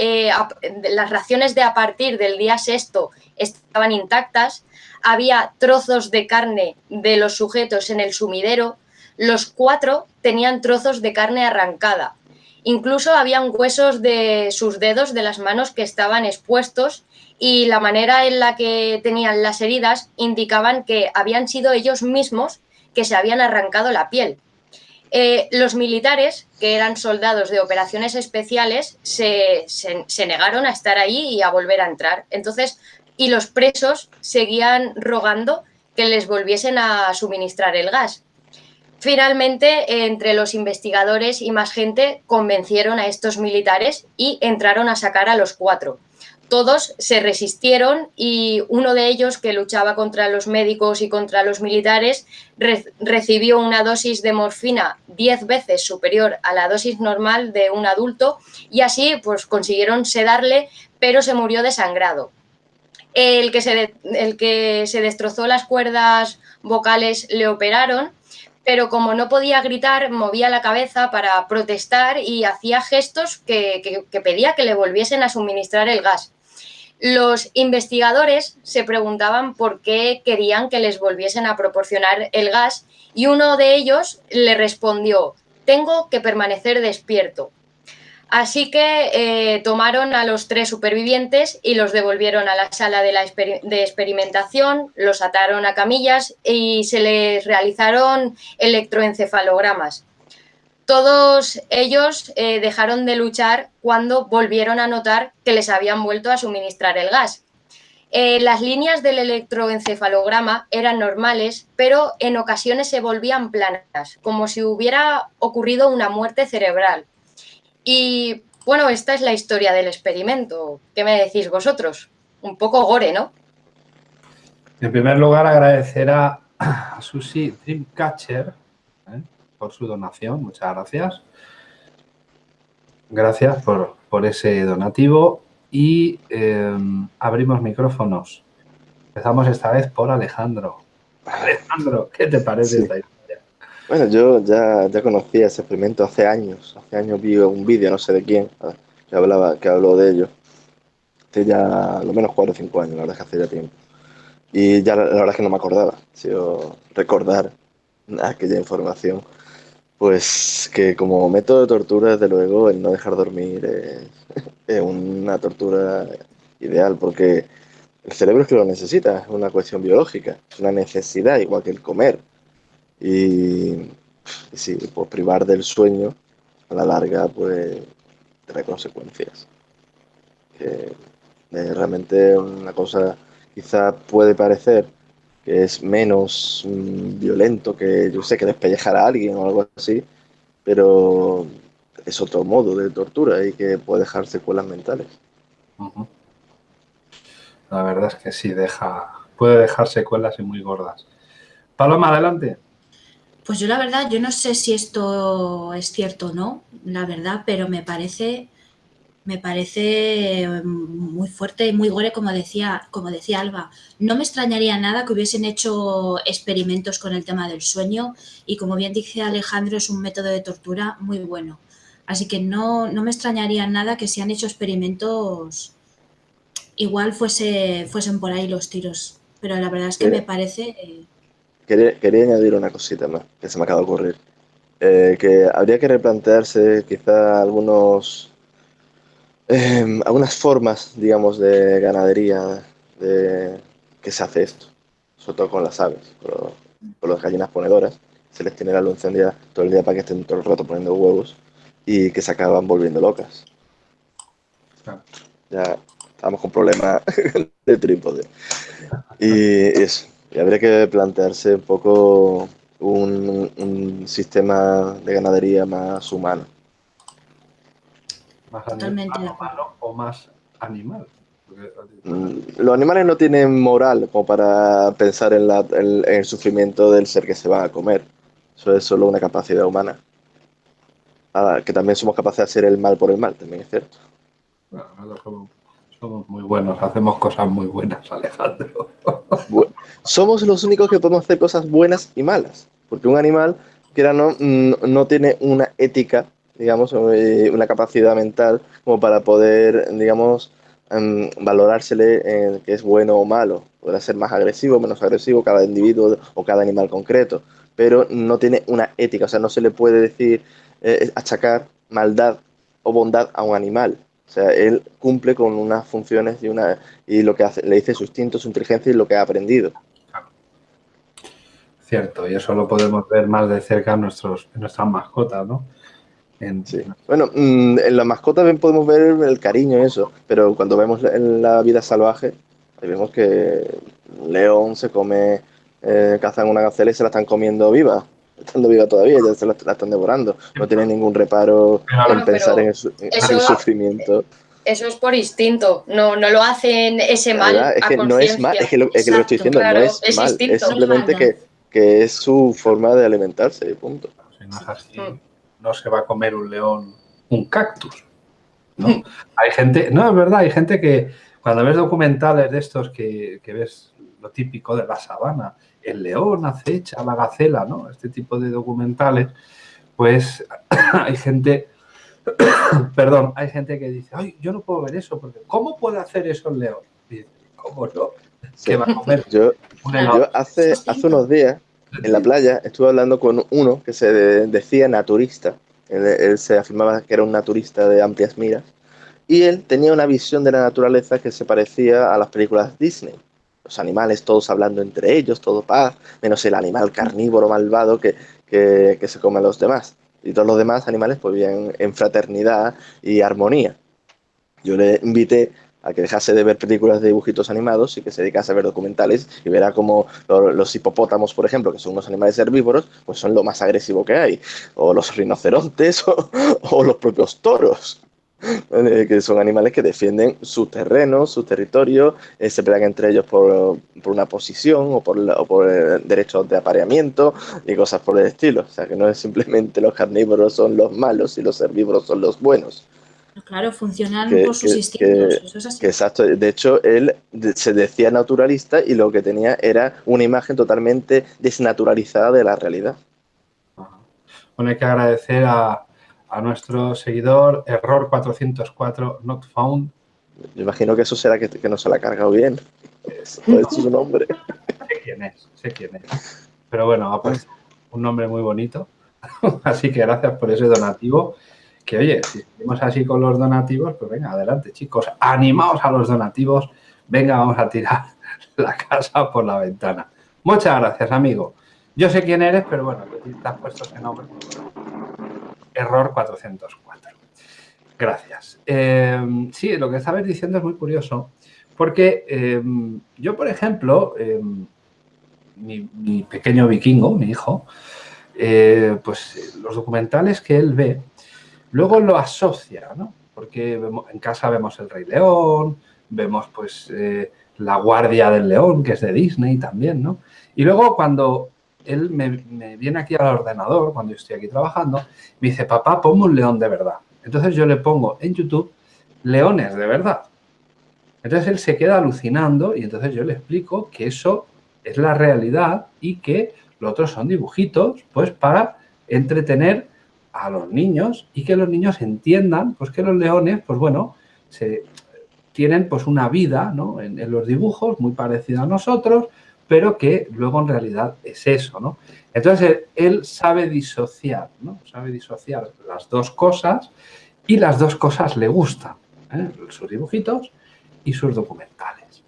[SPEAKER 3] las raciones de a partir del día sexto estaban intactas, había trozos de carne de los sujetos en el sumidero, los cuatro tenían trozos de carne arrancada. Incluso habían huesos de sus dedos de las manos que estaban expuestos y la manera en la que tenían las heridas indicaban que habían sido ellos mismos que se habían arrancado la piel. Eh, los militares, que eran soldados de operaciones especiales, se, se, negaron a estar ahí y a volver a entrar. Entonces, y los presos seguían rogando que les volviesen a suministrar el gas. Finalmente, entre los investigadores y más gente convencieron a estos militares y entraron a sacar a los cuatro. Todos se resistieron y uno de ellos, que luchaba contra los médicos y contra los militares, recibió una dosis de morfina diez veces superior a la dosis normal de un adulto y así pues, consiguieron sedarle, pero se murió desangrado el que, se, el que se destrozó las cuerdas vocales le operaron, pero como no podía gritar, movía la cabeza para protestar y hacía gestos que, pedía que le volviesen a suministrar el gas. Los investigadores se preguntaban por qué querían que les volviesen a proporcionar el gas y uno de ellos le respondió, tengo que permanecer despierto. Así que eh, tomaron a los tres supervivientes y los devolvieron a la sala de, experimentación, los ataron a camillas y se les realizaron electroencefalogramas. Todos ellos eh, dejaron de luchar cuando volvieron a notar que les habían vuelto a suministrar el gas. Eh, las líneas del electroencefalograma eran normales, pero en ocasiones se volvían planas, como si hubiera ocurrido una muerte cerebral. Y bueno, esta es la historia del experimento. ¿Qué me decís vosotros? Un poco gore, ¿no?
[SPEAKER 1] En primer lugar, agradecer a, Susi Dreamcatcher ¿eh? por su donación. Muchas gracias. Gracias por, ese donativo. Y em, abrimos micrófonos. Empezamos esta vez por Alejandro. Alejandro, ¿qué te parece esta historia?
[SPEAKER 4] Bueno, yo ya, ya conocía ese experimento hace años. Hace años vi un vídeo, no sé de quién, que hablaba, que habló de ello. hace ya lo menos 4 o 5 años, la verdad es que hace ya tiempo. Y ya la, verdad es que no me acordaba, sido recordar aquella información. Pues que como método de tortura, desde luego, el no dejar dormir es, una tortura ideal, porque el cerebro es que lo necesita, es una cuestión biológica, es una necesidad, igual que el comer. Y, y sí, pues privar del sueño, a la larga, pues trae consecuencias. Que es realmente una cosa, quizá puede parecer que es menos mm, violento que, yo sé, que despellejar a alguien o algo así, pero es otro modo de tortura y que puede dejar secuelas mentales.
[SPEAKER 1] La verdad es que sí, deja, puede dejar secuelas y muy gordas. Paloma, adelante.
[SPEAKER 2] Pues yo la verdad, yo no sé si esto es cierto o no, la verdad, pero me parece me parece mm, muy fuerte y muy gore, como decía, como decía Alba. No me extrañaría nada que hubiesen hecho experimentos con el tema del sueño y como bien dice Alejandro, es un método de tortura muy bueno. Así que no, no me extrañaría nada que si han hecho experimentos, igual fuese, fuesen por ahí los tiros. Pero la verdad es que me parece...
[SPEAKER 4] Quería, añadir una cosita más que se me acaba de ocurrir. Eh, que habría que replantearse quizá algunos eh, algunas formas, digamos, de ganadería de, que se hace esto, sobre todo con las aves, con, las gallinas ponedoras, se les tiene la luz encendida todo el día para que estén todo el rato poniendo huevos y que se acaban volviendo locas. Ya estamos con problemas de trípode. Y eso, y habría que plantearse un poco un sistema de ganadería más humano
[SPEAKER 1] más Totalmente o más animal.
[SPEAKER 4] Mm, los animales no tienen moral como para pensar en, el sufrimiento del ser que se va a comer. Eso es solo una capacidad humana. Ah, que también somos capaces de hacer el mal por el mal, también es cierto.
[SPEAKER 1] Somos, muy buenos, hacemos cosas muy buenas, Alejandro.
[SPEAKER 4] somos los únicos que podemos hacer cosas buenas y malas. Porque un animal, que no, no tiene una ética digamos, eh, una capacidad mental como para poder, digamos, em, valorársele en que es bueno o malo. Podrá ser más agresivo, menos agresivo cada individuo o cada animal concreto, pero no tiene una ética, o sea, no se le puede decir, eh, achacar maldad o bondad a un animal. O sea, él cumple con unas funciones y, una, y lo que hace, le dice su instinto, su inteligencia y lo que ha aprendido.
[SPEAKER 1] Cierto, y eso lo podemos ver más de cerca en, nuestros, en nuestras mascotas, ¿no?
[SPEAKER 4] Sí. Bueno, mm, en la mascota podemos ver el cariño y eso, pero cuando vemos en la vida salvaje, ahí vemos que un león se come, eh, cazan una gacela y se la están comiendo viva, estando viva todavía, ya se la, están devorando. No tienen ningún reparo en pensar en el, sufrimiento.
[SPEAKER 3] Eso es por instinto, no, no lo hacen ese mal.
[SPEAKER 4] es que no es mal, es que lo, que estoy diciendo, no es, mal, es simplemente que, que, es su forma de alimentarse, punto.
[SPEAKER 1] Mm no se va a comer un león un cactus. ¿no? hay gente, no, es verdad, hay gente que cuando ves documentales de estos que, ves lo típico de la sabana, el león acecha la gacela, ¿no? Este tipo de documentales, pues hay gente, perdón, hay gente que dice, ay, yo no puedo ver eso, porque ¿cómo puede hacer eso el león? Y ¿cómo no?
[SPEAKER 4] ¿Qué va a comer? Yo, yo hace, hace unos días en la playa estuve hablando con uno que se decía naturista. Él, se afirmaba que era un naturista de amplias miras. Y él tenía una visión de la naturaleza que se parecía a las películas Disney. Los animales todos hablando entre ellos, todo paz, menos el animal carnívoro malvado que, que, que se come a los demás. Y todos los demás animales pues vivían en fraternidad y armonía. Yo le invité a que dejase de ver películas de dibujitos animados y que se dedicase a ver documentales y verá como los hipopótamos, por ejemplo, que son unos animales herbívoros, pues son lo más agresivo que hay, o los rinocerontes o, los propios toros. Que son animales que defienden su terreno, su territorio, eh, se pelean entre ellos por, por una posición o por, o por eh, derechos de apareamiento y cosas por el estilo. O sea, que no es simplemente los carnívoros son los malos y los herbívoros son los buenos.
[SPEAKER 2] Claro, funcionan por sus instintos.
[SPEAKER 4] exacto. De hecho, él se decía naturalista y lo que tenía era una imagen totalmente desnaturalizada de la realidad.
[SPEAKER 1] Bueno, hay que agradecer a, nuestro seguidor Error 404 Not Found
[SPEAKER 4] Yo imagino que eso será que, que no se la ha cargado bien. Eso su nombre.
[SPEAKER 1] Sé quién es, sé quién es. Pero bueno, ha puesto un nombre muy bonito. Así que gracias por ese donativo. Que oye, si seguimos así con los donativos, pues venga, adelante chicos, animaos a los donativos. Venga, vamos a tirar la casa por la ventana. Muchas gracias, amigo. Yo sé quién eres, pero bueno, te has puesto ese nombre. Error 404. Gracias. Eh, sí, lo que estabas diciendo es muy curioso, porque eh, yo, por ejemplo, eh, mi, mi, pequeño vikingo, mi hijo, pues los documentales que él ve, luego lo asocia, ¿no? Porque en casa vemos El Rey León, vemos pues La Guardia del León, que es de Disney también, ¿no? Y luego cuando él me, viene aquí al ordenador, cuando yo estoy aquí trabajando, me dice, papá, ponme un león de verdad. Entonces yo le pongo en YouTube leones de verdad. Entonces él se queda alucinando y entonces yo le explico que eso es la realidad y que lo otro son dibujitos, pues para entretener a los niños y que los niños entiendan pues que los leones, pues bueno, se, tienen pues una vida ¿no? en los dibujos muy parecida a nosotros, pero que luego en realidad es eso, ¿no? Entonces, él sabe disociar, ¿no? Sabe disociar las dos cosas y las dos cosas le gustan, ¿eh? sus dibujitos y sus documentales.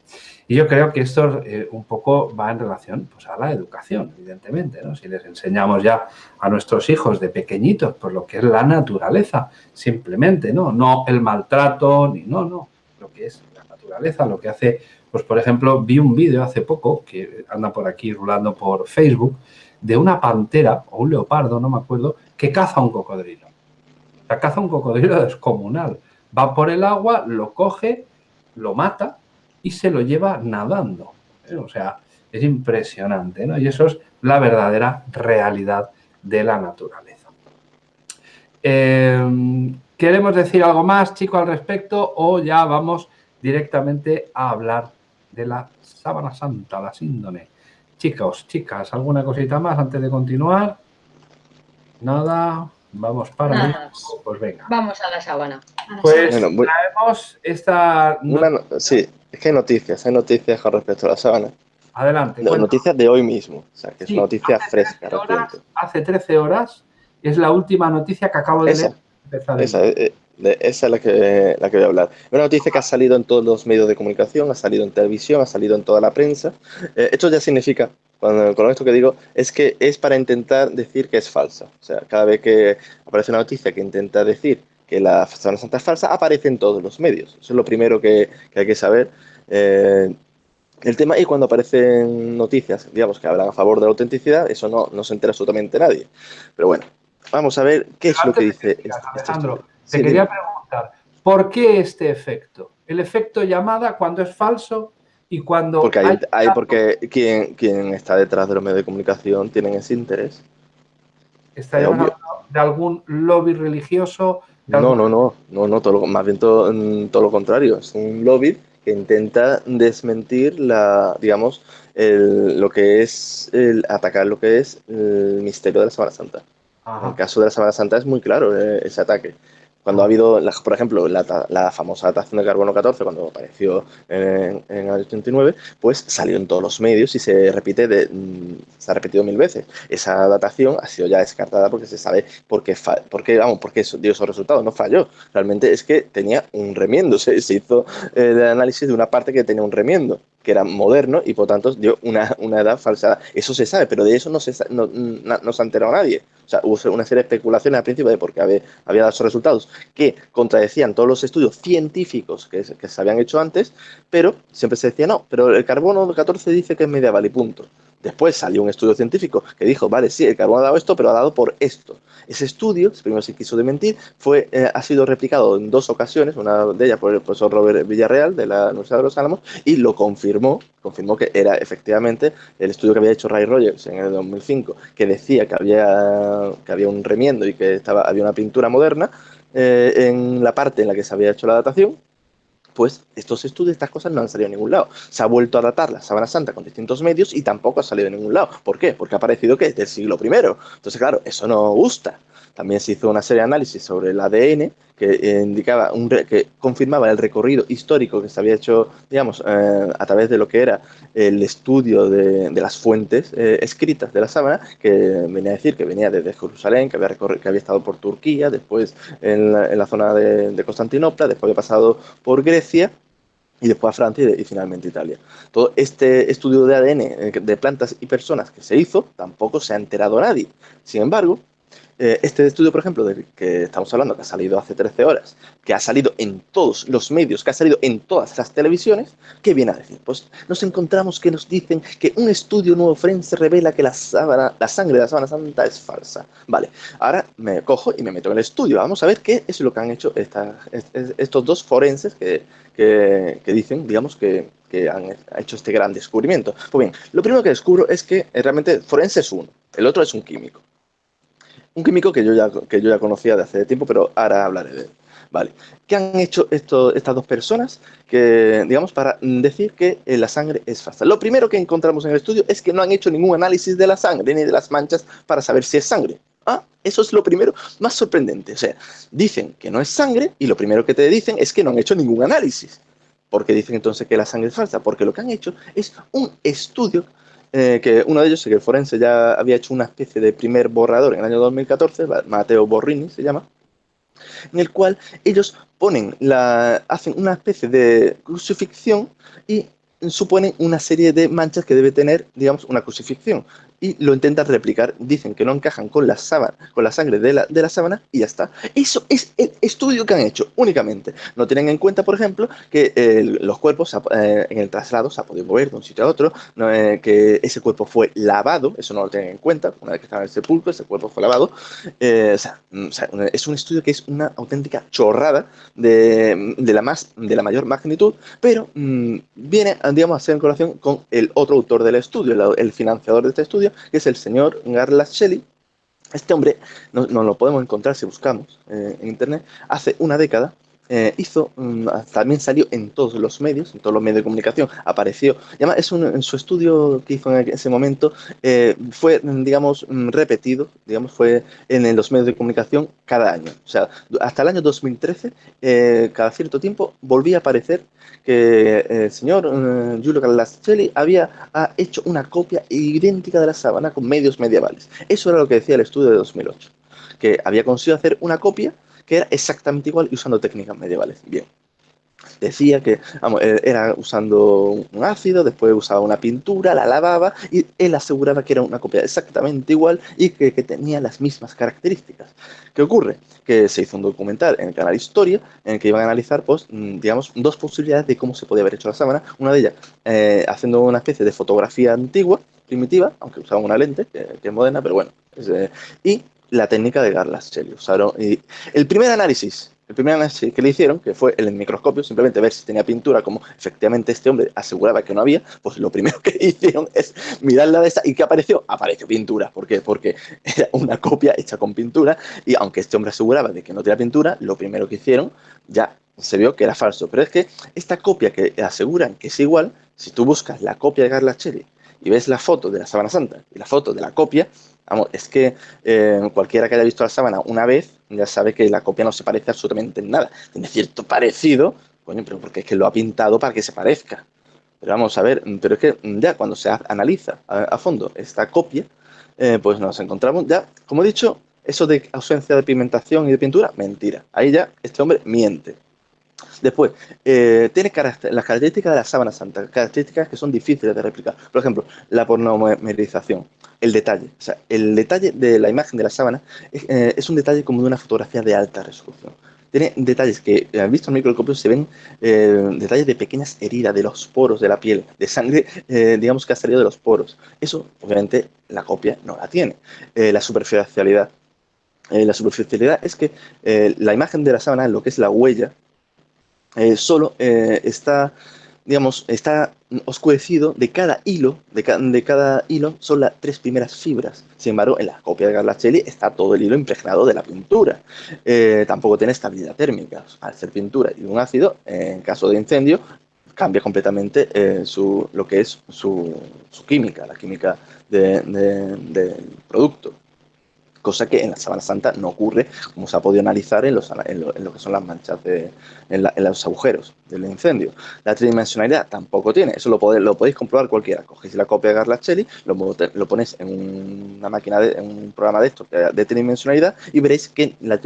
[SPEAKER 1] Y yo creo que esto eh, un poco va en relación pues, a la educación, evidentemente, ¿no? Si les enseñamos ya a nuestros hijos de pequeñitos por lo que es la naturaleza, simplemente, ¿no? No el maltrato, ni no, no, lo que es la naturaleza, lo que hace pues, por ejemplo, vi un vídeo hace poco, que anda por aquí rulando por Facebook, de una pantera o un leopardo, no me acuerdo, que caza un cocodrilo. O sea, caza un cocodrilo descomunal. Va por el agua, lo coge, lo mata y se lo lleva nadando. ¿eh? O sea, es impresionante, ¿no? Y eso es la verdadera realidad de la naturaleza. Eh, ¿Queremos decir algo más, chico, al respecto o ya vamos directamente a hablar de la sábana santa, la síndone. Chicos, chicas, ¿alguna cosita más antes de continuar? Nada, vamos para
[SPEAKER 3] Nada.
[SPEAKER 1] Pues venga.
[SPEAKER 3] Vamos a la sábana.
[SPEAKER 1] Pues
[SPEAKER 4] Bueno, voy-
[SPEAKER 1] traemos esta...
[SPEAKER 4] Una no- sí, es que hay noticias, hay noticias con respecto a la sábana.
[SPEAKER 1] Adelante.
[SPEAKER 4] No, noticias de hoy mismo, o sea, que es
[SPEAKER 1] Sí,
[SPEAKER 4] una noticia
[SPEAKER 1] hace
[SPEAKER 4] fresca,
[SPEAKER 1] 13 horas, hace 13 horas es la última noticia que acabo de
[SPEAKER 4] Esa.
[SPEAKER 1] leer.
[SPEAKER 4] Esa, eh, de- esa es la que, la que voy a hablar. Una noticia que ha salido en todos los medios de comunicación, ha salido en televisión, ha salido en toda la prensa. Eh, esto ya significa, cuando, con esto que digo, es que es para intentar decir que es falsa. O sea, cada vez que aparece una noticia que intenta decir que la Semana Santa es falsa, aparece en todos los medios. Eso es lo primero que, que hay que saber. Eh, el tema, y cuando aparecen noticias, digamos, que hablan a favor de la autenticidad, eso no, no se entera absolutamente nadie. Pero bueno, vamos a ver qué es lo que dice
[SPEAKER 1] que
[SPEAKER 4] este- este
[SPEAKER 1] Alejandro, te
[SPEAKER 4] Sí,
[SPEAKER 1] quería preguntar, ¿por qué este efecto? El efecto llamada cuando es falso y cuando
[SPEAKER 4] Porque, hay,
[SPEAKER 1] hay-
[SPEAKER 4] hay- porque quien, quien está detrás de los medios de comunicación tienen ese interés.
[SPEAKER 1] está
[SPEAKER 4] obvio.
[SPEAKER 1] de algún lobby religioso.
[SPEAKER 4] No, no, no, no, no todo lo- más bien todo, mm, todo lo contrario. Es un lobby que intenta desmentir la, digamos, el- lo que es el atacar lo que es el misterio de la Semana Santa. En el caso de la Semana Santa es muy claro eh, ese ataque. Cuando ha habido, por ejemplo, la, la famosa datación de carbono 14, cuando apareció en, en el 89, pues salió en todos los medios y se repite, de, mm, se ha repetido mil veces. Esa datación ha sido ya descartada porque se sabe por qué, por vamos, por qué dio esos resultados. No falló. Realmente es que tenía un remiendo. Se, se hizo eh, el análisis de una parte que tenía un remiendo, que era moderno y por tanto dio una, una edad falsa. Eso se sabe, pero de eso no se, no, na- no se ha enterado nadie. O sea, hubo una serie de especulaciones al principio de por qué había, dado esos resultados que contradecían todos los estudios científicos que, que se habían hecho antes, pero siempre se decía, no, pero el carbono 14 dice que es medieval y punto. Después salió un estudio científico que dijo, vale, sí, el carbono ha dado esto, pero ha dado por esto. Ese estudio, primero se quiso desmentir, fue, eh, ha sido replicado en dos ocasiones, una de ellas por el profesor Robert Villarreal de la Universidad de los Álamos, y lo confirmó, confirmó que era efectivamente el estudio que había hecho Ray Rogers en el 2005, que decía que había, que había un remiendo y que estaba, había una pintura moderna eh, en la parte en la que se había hecho la datación, pues estos estudios, estas cosas no han salido en ningún lado. Se ha vuelto a datar la sábana santa con distintos medios y tampoco ha salido en ningún lado. ¿Por qué? Porque ha parecido que es del siglo I. Entonces, claro, eso no gusta. También se hizo una serie de análisis sobre el ADN que indicaba un que confirmaba el recorrido histórico que se había hecho, digamos, eh, a través de lo que era el estudio de, las fuentes eh, escritas de la sábana, que venía a decir que venía desde Jerusalén, que había, que había estado por Turquía, después en la, zona de, de Constantinopla, después había pasado por Grecia y después a Francia y, finalmente Italia. Todo este estudio de ADN eh, de plantas y personas que se hizo, tampoco se ha enterado nadie. Sin embargo, eh, este estudio, por ejemplo, del que estamos hablando, que ha salido hace 13 horas, que ha salido en todos los medios, que ha salido en todas las televisiones, ¿qué viene a decir? Pues nos encontramos que nos dicen que un estudio nuevo forense revela que la, sábana, la sangre de la sábana santa es falsa. Vale, ahora me cojo y me meto en el estudio. Vamos a ver qué es lo que han hecho estos dos forenses que, dicen, digamos, que, han hecho este gran descubrimiento. Pues bien, lo primero que descubro es que realmente forense es uno, el otro es un químico. Un químico que yo ya, que yo ya conocía de hace tiempo, pero ahora hablaré de él. Vale. ¿Qué han hecho estas dos personas que, digamos, para decir que eh, la sangre es falsa? Lo primero que encontramos en el estudio es que no han hecho ningún análisis de la sangre ni de las manchas para saber si es sangre. Ah, eso es lo primero más sorprendente. O sea, dicen que no es sangre y lo primero que te dicen es que no han hecho ningún análisis. ¿Por qué dicen entonces que la sangre es falsa? Porque lo que han hecho es un estudio eh, que uno de ellos, que el forense ya había hecho una especie de primer borrador en el año 2014, Mateo Borrini se llama, en el cual ellos ponen la, hacen una especie de crucifixión y suponen una serie de manchas que debe tener, digamos, una crucifixión y lo intentan replicar. Dicen que no encajan con la sábana, con la sangre de la, de la sábana y ya está. Eso es el estudio que han hecho únicamente. No tienen en cuenta, por ejemplo, que los cuerpos eh, en el traslado se ha podido mover de un sitio a otro, eh, que ese cuerpo fue lavado, eso no lo tienen en cuenta. Una vez que estaba en el sepulcro, ese cuerpo fue lavado. Eh, mm, es un estudio que es una auténtica chorrada de, de, la, más, de la mayor magnitud, pero mm, viene, digamos, a ser en colación con el otro autor del estudio, el financiador de este estudio, que es el señor Garlas Shelley. Este hombre, no, lo podemos encontrar si buscamos eh, en internet, hace una década eh, hizo, mm, también salió en todos los medios, en todos los medios de comunicación, apareció. es en su estudio que hizo en ese momento, eh, fue, digamos, mm, repetido, digamos, fue en, los medios de comunicación cada año. O sea, hasta el año 2013, cada cierto tiempo, volvía a aparecer que el señor Giulio Calascelli había hecho una copia idéntica de la sábana con medios medievales. Eso era lo que decía el estudio de 2008, que había conseguido hacer una copia que era exactamente igual y usando técnicas medievales. Bien. Decía que eh, era usando un ácido, después usaba una pintura, la lavaba y él aseguraba que era una copia exactamente igual y que, tenía las mismas características. ¿Qué ocurre? Que se hizo un documental en el canal Historia en el que iban a analizar, pues, mm, digamos, dos posibilidades de cómo se podía haber hecho la sábana. Una de ellas eh, haciendo una especie de fotografía antigua, primitiva, aunque usaba una lente, que, es moderna, pero bueno. Eh, y la técnica de Garlas Usaron, y el primer análisis, el primer análisis que le hicieron, que fue el microscopio, simplemente ver si tenía pintura, como efectivamente este hombre aseguraba que no había, pues lo primero que hicieron es mirar la de esa y ¿qué apareció? Apareció pintura. ¿Por qué? Porque era una copia hecha con pintura y aunque este hombre aseguraba de que no tenía pintura, lo primero que hicieron ya se vio que era falso. Pero es que esta copia que aseguran que es igual, si tú buscas la copia de Garlacelli y ves la foto de la sábana santa y la foto de la copia, Vamos, es que eh, cualquiera que haya visto la sábana una vez ya sabe que la copia no se parece absolutamente en nada. Tiene cierto parecido, coño, pero porque es que lo ha pintado para que se parezca. Pero vamos a ver, pero es que ya cuando se analiza a, fondo esta copia, eh, pues nos encontramos ya, como he dicho, eso de ausencia de pigmentación y de pintura, mentira. Ahí ya este hombre miente. Después, eh, tiene las características de la sábana santa, características que son difíciles de replicar. Por ejemplo, la pornomerización, el detalle. O sea, el detalle de la imagen de la sábana eh, es, un detalle como de una fotografía de alta resolución. Tiene detalles que, eh, visto en microscopio, se ven detalles de pequeñas heridas de los poros de la piel, de sangre, digamos, que ha salido de los poros. Eso, obviamente, la copia no la tiene. la superficialidad. la superficialidad es que la imagen de la sábana, lo que es la huella, eh, solo eh, está, digamos, está oscurecido de cada hilo, de, de, cada hilo son las tres primeras fibras. Sin embargo, en la copia de Garlacelli está todo el hilo impregnado de la pintura. Eh, tampoco tiene estabilidad térmica. Al ser pintura y un ácido, en caso de incendio, cambia completamente su, lo que es su, química, la química del producto. Cosa que en la Sábana Santa no ocurre, como se ha podido analizar en, los, en, lo, que son las manchas, de, en, los agujeros del incendio. La tridimensionalidad tampoco tiene, eso lo, podéis, lo podéis comprobar cualquiera. Cogéis la copia de Garlachelli, lo, lo ponéis en una máquina, de, en un programa de esto de tridimensionalidad y veréis que la,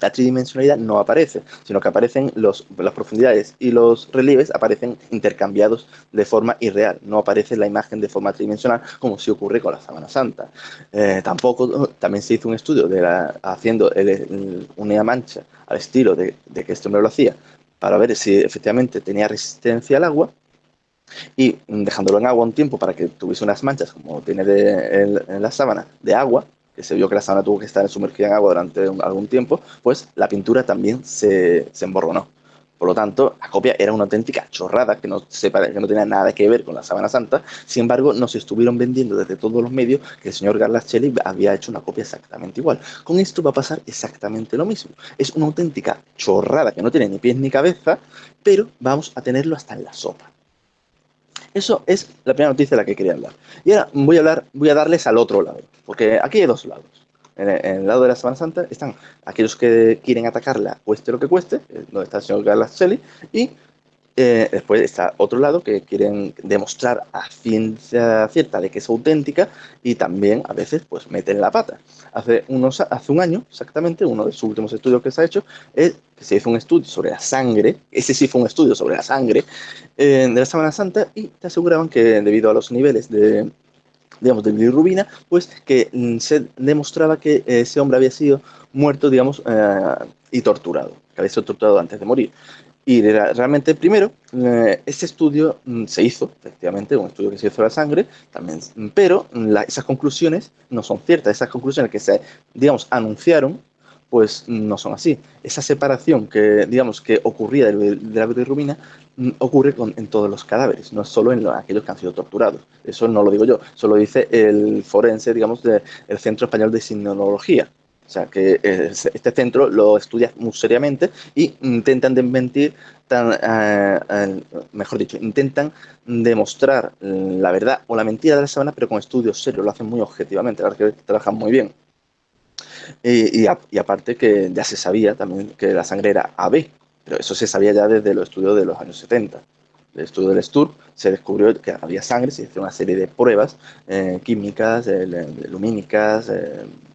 [SPEAKER 4] la tridimensionalidad no aparece, sino que aparecen los, las profundidades y los relieves aparecen intercambiados de forma irreal, no aparece la imagen de forma tridimensional como si ocurre con la Sábana Santa. Eh, tampoco, también se hizo un estudio de haciendo una mancha al estilo de, que este hombre lo hacía, para ver si efectivamente tenía resistencia al agua, y dejándolo en agua un tiempo para que tuviese unas manchas, como tiene en la sábana, de agua, que se vio que la sábana tuvo que estar sumergida en agua durante algún tiempo, pues la pintura también se, se emborronó. Por lo tanto, la copia era una auténtica chorrada que no, tenía nada que ver con la sábana santa. Sin embargo, nos estuvieron vendiendo desde todos los medios que el señor Garlacelli había hecho una copia exactamente igual. Con esto va a pasar exactamente lo mismo. Es una auténtica chorrada que no tiene ni pies ni cabeza, pero vamos a tenerlo hasta en la sopa. Eso es la primera noticia de la que quería hablar. Y ahora voy a, hablar, voy a darles al otro lado, porque aquí hay dos lados. En el, lado de la Semana Santa están aquellos que quieren atacarla, cueste lo que cueste, eh, donde está el señor Shelley, y eh, después está otro lado que quieren demostrar a ciencia cierta de que es auténtica y también a veces pues meten la pata. Hace, unos, hace un año, exactamente, uno de sus últimos estudios que se ha hecho es que se hizo un estudio sobre la sangre, ese sí fue un estudio sobre la sangre eh, de la Semana Santa y te aseguraban que debido a los niveles de digamos, de bilirrubina, pues que mm, se demostraba que ese hombre había sido muerto, digamos, eh, y torturado, que había sido torturado antes de morir. Y realmente, primero, eh, este estudio mm, se hizo, efectivamente, un estudio que se hizo de la sangre, también, pero esas conclusiones no son ciertas. Esas conclusiones que se, digamos, anunciaron, pues no son así. Esa separación que, digamos, que ocurría de, la bilirrubina mm, ocurre con, en todos los cadáveres, no solo en aquellos que han sido torturados. Eso no lo digo yo, eso lo dice el forense, digamos, del Centro Español de Sinología. O sea, que este centro lo estudia muy seriamente y intentan desmentir, tan, eh, mejor dicho, intentan demostrar la verdad o la mentira de la sábana, pero con estudios serios, lo hacen muy objetivamente, la verdad que trabajan muy bien. Y, aparte que ya se sabía también que la sangre era AB, pero eso se sabía ya desde los estudios de los años 70 el estudio del STUR, se descubrió que había sangre, se hizo una serie de pruebas eh, químicas, lumínicas,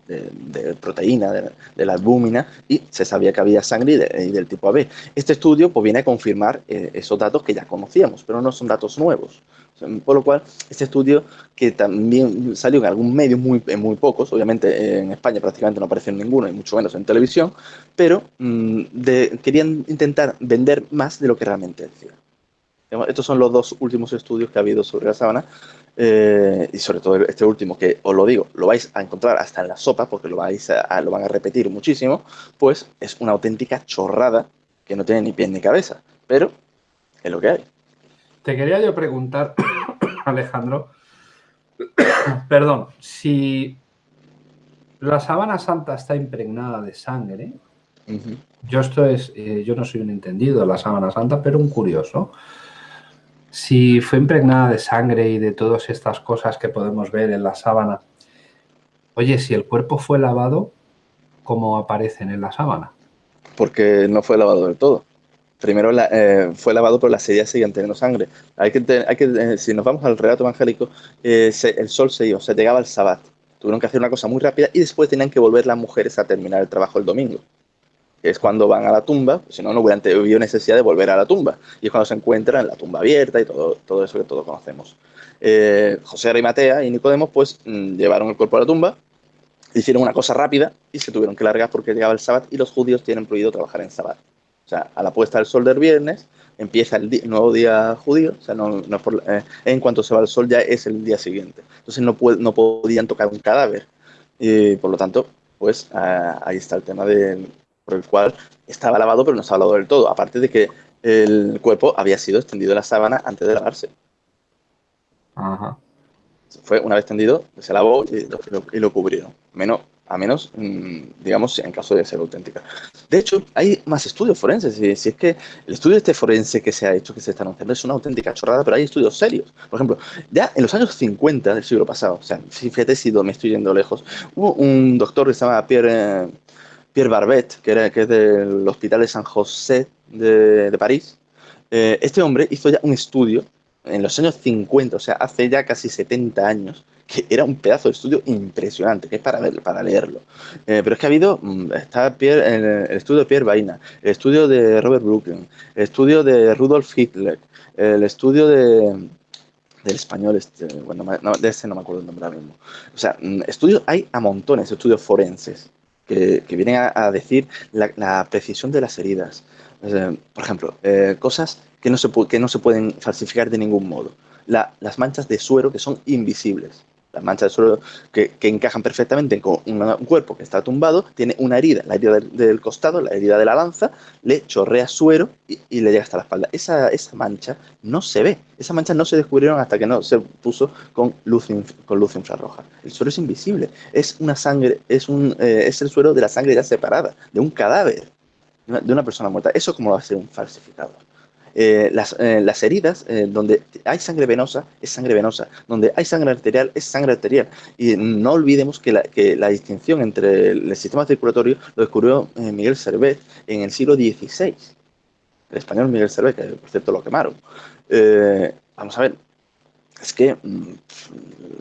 [SPEAKER 4] de, proteína, de, la albúmina, y se sabía que había sangre y, del tipo AB. Este estudio pues, viene a confirmar eh, esos datos que ya conocíamos, pero no son datos nuevos. Por lo cual, este estudio, que también salió en algún medio, muy, en muy pocos, obviamente en España prácticamente no apareció en ninguno, y mucho menos en televisión, pero mm, querían intentar vender más de lo que realmente decía. Estos son los dos últimos estudios que ha habido sobre la sábana eh, y sobre todo este último, que os lo digo, lo vais a encontrar hasta en la sopa, porque lo, vais a, lo van a repetir muchísimo, pues es una auténtica chorrada que no tiene ni pie ni cabeza, pero es lo que hay.
[SPEAKER 1] Te quería yo preguntar, Alejandro, perdón, si la sábana santa está impregnada de sangre, yo esto es, eh, yo no soy un entendido de la sábana santa, pero un curioso si fue impregnada de sangre y de todas estas cosas que podemos ver en la sábana, oye, si el cuerpo fue lavado, ¿cómo aparecen en la sábana?
[SPEAKER 4] Porque no fue lavado del todo. Primero eh, fue lavado, pero las heridas seguían teniendo sangre. Hay que, hay que eh, si nos vamos al relato evangélico, eh, el sol se iba, se llegaba el sabbat. Tuvieron que hacer una cosa muy rápida y después tenían que volver las mujeres a terminar el trabajo el domingo es cuando van a la tumba, si no, no hubieran necesidad de volver a la tumba. Y es cuando se encuentran la tumba abierta y todo, todo eso que todos conocemos. José Arimatea y Nicodemo, pues, mm, llevaron el cuerpo a la tumba, hicieron una cosa rápida y se tuvieron que largar porque llegaba el sábado y los judíos tienen prohibido trabajar en sábado. O sea, a la puesta del sol del viernes empieza el, nuevo día judío, o sea, no, eh, en cuanto se va el sol ya es el día siguiente. Entonces no, no podían tocar un cadáver. Y por lo tanto, pues ah, ahí está el tema de, por el cual estaba lavado pero no estaba lavado del todo, aparte de que el cuerpo había sido extendido en la sábana antes de lavarse. Fue una vez tendido, se lavó y lo, cubrieron. Menos a menos, mm, digamos, en caso de ser auténtica. De hecho, hay más estudios forenses, si, si es que el estudio este forense que se ha hecho, que se está anunciando, es una auténtica chorrada, pero hay estudios serios. Por ejemplo, ya en los años 50 del siglo pasado, o sea, fíjate si me estoy yendo lejos, hubo un doctor que se llama Pierre, Pierre Barbet, que, era, que es del Hospital de San José de, de París. Eh, este hombre hizo ya un estudio en los años 50, o sea, hace ya casi 70 años, que era un pedazo de estudio impresionante, que es para, ver, para leerlo. Eh, pero es que ha habido, mm, está Pierre, el, estudio de Pierre Baina, el estudio de Robert Brooklyn, el estudio de Rudolf Hitler, el estudio de del español, este, bueno, de ese no me acuerdo el nombre ahora mismo. O sea, mm, estudios, hay a montones, estudios forenses, que, que vienen a, decir la, precisión de las heridas. por ejemplo, eh, cosas que no, se, que no se pueden falsificar de ningún modo. las manchas de suero que son invisibles. Las manchas de suero que, encajan perfectamente con un cuerpo que está tumbado, tiene una herida, la herida del, costado, la herida de la lanza, le chorrea suero y, le llega hasta la espalda. Esa, esa, mancha no se ve. Esas manchas no se descubrieron hasta que no se puso con luz, con luz infrarroja. El suero es invisible. Es una sangre, es, un, eh, es el suero de la sangre ya separada, de un cadáver, de una persona muerta. ¿Eso va a ser un falsificador? Eh, las, eh, las, heridas, eh, donde hay sangre venosa, es sangre venosa, donde hay sangre arterial, es sangre arterial. Y no olvidemos que la, que la distinción entre el, sistema circulatorio lo descubrió Miguel Servet en el siglo XVI. El español Miguel Servet, que por cierto lo quemaron. vamos a ver, es que, mm,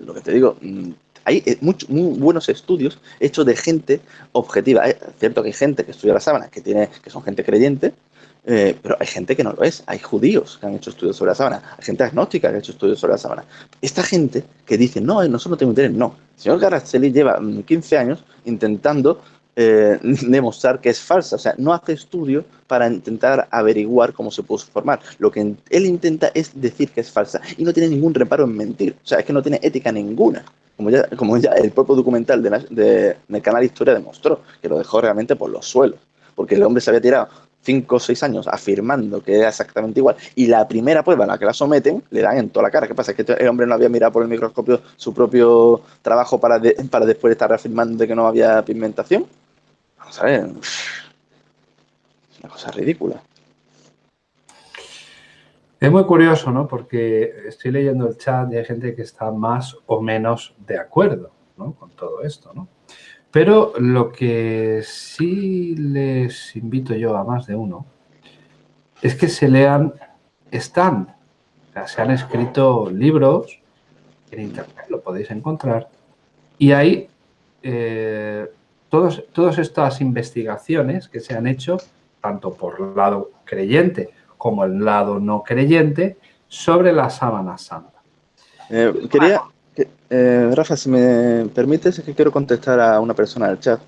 [SPEAKER 4] lo que te digo, mm, hay muchos muy buenos estudios hechos de gente objetiva. Es cierto que hay gente que estudia la sábana, que, tiene, que son gente creyente, eh, pero hay gente que no lo es. Hay judíos que han hecho estudios sobre la sábana. Hay gente agnóstica que ha hecho estudios sobre la sábana. Esta gente que dice, no, nosotros no tenemos interés. No. El señor Garaceli lleva 15 mm, años intentando eh, demostrar que es falsa. O sea, no hace estudio para intentar averiguar cómo se pudo formar. Lo que él intenta es decir que es falsa y no tiene ningún reparo en mentir. O sea, es que no tiene ética ninguna. Como ya, como ya el propio documental de, del canal Historia demostró, que lo dejó realmente por los suelos. Porque el hombre se había tirado cinco o seis años afirmando que era exactamente igual y la primera prueba a la que la someten le dan en toda la cara. ¿Qué pasa? ¿Es que el hombre no había mirado por el microscopio su propio trabajo para, para después estar reafirmando de que no había pigmentación? Vamos a ver. Una cosa ridícula.
[SPEAKER 1] Es muy curioso, ¿no? Porque estoy leyendo el chat y hay gente que está más o menos de acuerdo ¿no? con todo esto, ¿no? Pero lo que sí les invito yo a más de uno es que se lean, están, se han escrito libros, en internet lo podéis encontrar, y hay eh, todos, todas estas investigaciones que se han hecho, tanto por el lado creyente como el lado no creyente, sobre la sábana santa.
[SPEAKER 4] Eh, quería, eh, Rafa, si me permites, es que quiero contestar a una persona del chat,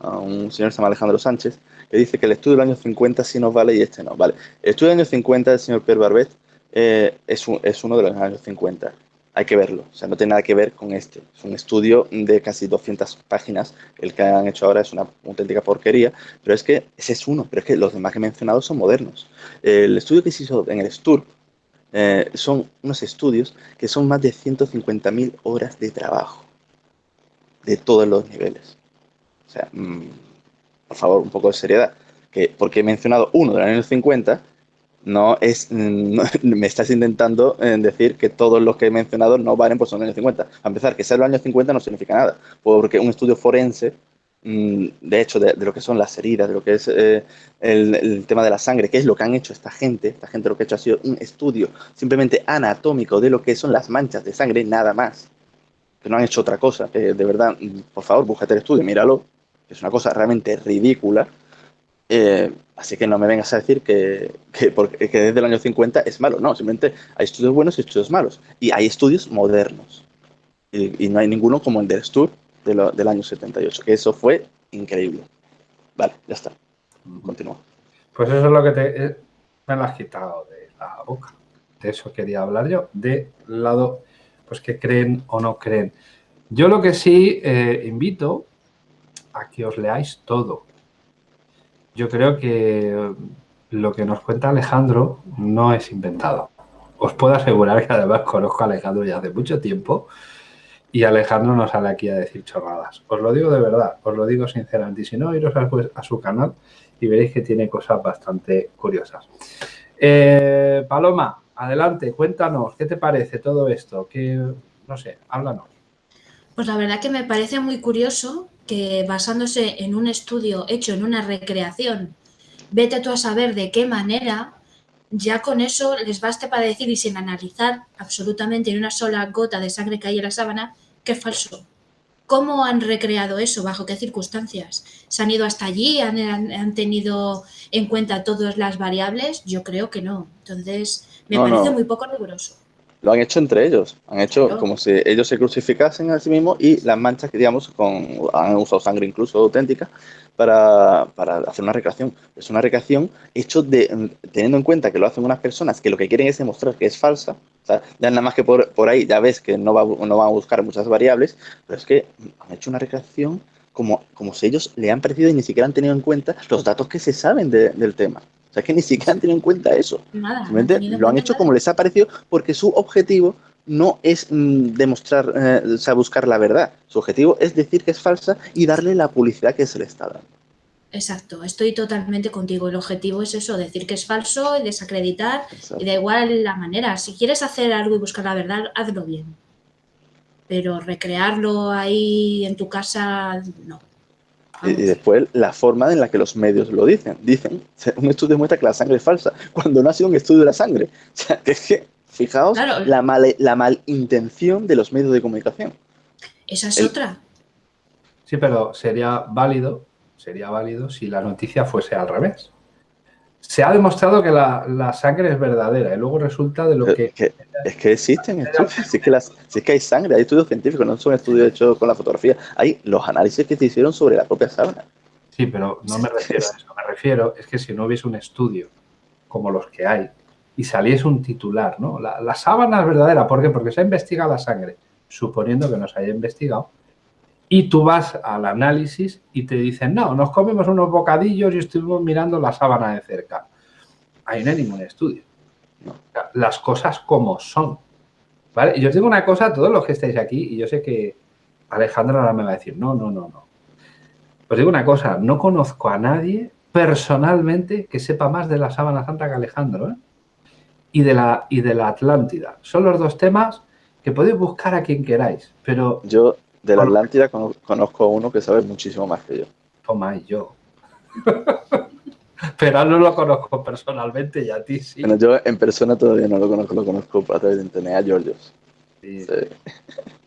[SPEAKER 4] a un señor que se llama Alejandro Sánchez, que dice que el estudio del año 50 sí nos vale y este no. Vale, el estudio del año 50 del señor Pierre Barbet eh, es, es uno de los años 50. Hay que verlo, o sea, no tiene nada que ver con este. Es un estudio de casi 200 páginas. El que han hecho ahora es una auténtica porquería, pero es que ese es uno, pero es que los demás que he mencionado son modernos. El estudio que se hizo en el STURP eh, son unos estudios que son más de 150.000 horas de trabajo de todos los niveles. O sea, mm, por favor, un poco de seriedad. Que porque he mencionado uno de los años 50, no es, mm, me estás intentando eh, decir que todos los que he mencionado no valen por son los años 50. A empezar, que sea los años 50 no significa nada, porque un estudio forense de hecho, de, lo que son las heridas, de lo que es eh, el, tema de la sangre, que es lo que han hecho esta gente. Esta gente lo que ha hecho ha sido un estudio simplemente anatómico de lo que son las manchas de sangre, nada más. Que no han hecho otra cosa. De verdad, mm, por favor, búscate el estudio, míralo. es una cosa realmente ridícula. Eh, así que no me vengas a decir que, que, porque, que desde el año 50 es malo. No, simplemente hay estudios buenos y estudios malos. Y hay estudios modernos. Y, y no hay ninguno como el del Stur, del año 78, que eso fue increíble. Vale, ya está. Continúa.
[SPEAKER 1] Pues eso es lo que te, eh, me lo has quitado de la boca. De eso quería hablar yo, de lado, pues que creen o no creen. Yo lo que sí eh, invito a que os leáis todo. Yo creo que lo que nos cuenta Alejandro no es inventado. Os puedo asegurar que además conozco a Alejandro ya hace mucho tiempo y Alejandro no sale aquí a decir chorradas. Os lo digo de verdad, os lo digo sinceramente. Si no, iros a, su canal y veréis que tiene cosas bastante curiosas. Eh, Paloma, adelante, cuéntanos, ¿qué te parece todo esto? ¿Qué, no sé, háblanos.
[SPEAKER 2] Pues la verdad que me parece muy curioso que basándose en un estudio hecho en una recreación, vete tú a saber de qué manera, ya con eso les baste para decir y sin analizar absolutamente en una sola gota de sangre que hay en la sábana, que es falso. ¿Cómo han recreado eso? ¿Bajo qué circunstancias? ¿Se han ido hasta allí? ¿Han, tenido en cuenta todas las variables? Yo creo que no. Entonces, me parece muy poco riguroso
[SPEAKER 4] lo han hecho entre ellos. Han hecho como si ellos se crucificasen a sí mismos y las manchas que, digamos, con, han usado sangre incluso auténtica para, para, hacer una recreación. Es una recreación hecho de, teniendo en cuenta que lo hacen unas personas que lo que quieren es demostrar que es falsa. O sea, ya nada más que por, por ahí ya ves que no, va, no van a buscar muchas variables, pero es que han hecho una recreación como, como si ellos le han parecido y ni siquiera han tenido en cuenta los datos que se saben del tema. O sea, es que ni siquiera han tenido en cuenta eso. Nada, lo han hecho como les ha parecido porque su objetivo no es mm, demostrar, eh, o sea, buscar la verdad. Su objetivo es decir que es falsa y darle la publicidad que se le está dando.
[SPEAKER 2] Exacto, estoy totalmente contigo. El objetivo es eso, decir que es falso y desacreditar. Y da igual la manera. Si quieres hacer algo y buscar la verdad, hazlo bien. Pero recrearlo ahí en tu casa, no.
[SPEAKER 4] Y, después la forma en la que los medios lo dicen. Dicen, un estudio demuestra que la sangre es falsa, cuando no ha sido un estudio de la sangre. O sea, que es que, fijaos, la, mal, la malintención de los medios de comunicación.
[SPEAKER 2] Esa es otra.
[SPEAKER 1] Sí, pero sería válido, sería válido si la noticia fuese al revés se ha demostrado que la, sangre es verdadera y luego resulta de lo que...
[SPEAKER 4] es que existen estudios, si es que, las, es que hay sangre, hay estudios científicos, no son estudios hechos con la fotografía, hay los análisis que se hicieron sobre la propia sábana.
[SPEAKER 1] Sí, pero no me refiero a eso, me refiero es que si no hubiese un estudio como los que hay y saliese un titular, ¿no? La, la sábana es verdadera, ¿por qué? Porque se ha investigado la sangre, suponiendo que no se haya investigado, y tú vas al análisis y te dicen, no, nos comemos unos bocadillos y estuvimos mirando la sábana de cerca. Ahí no hay ningún estudio. Las cosas como son. ¿Vale? Y os digo una cosa a todos los que estáis aquí, y yo sé que Alejandro ahora me va a decir, no, no, no, no. Os digo una cosa, no conozco a nadie personalmente que sepa más de la sábana santa que Alejandro, ¿eh? Y de, la, y de la Atlántida. Son los dos temas que podéis buscar a quien queráis, pero...
[SPEAKER 4] Yo de la Atlántida conozco a uno que sabe muchísimo más que yo.
[SPEAKER 1] Toma, y yo. Pero no lo conozco personalmente y a ti sí.
[SPEAKER 4] Bueno, yo en persona todavía no lo conozco, lo conozco a través de internet, a Georgios.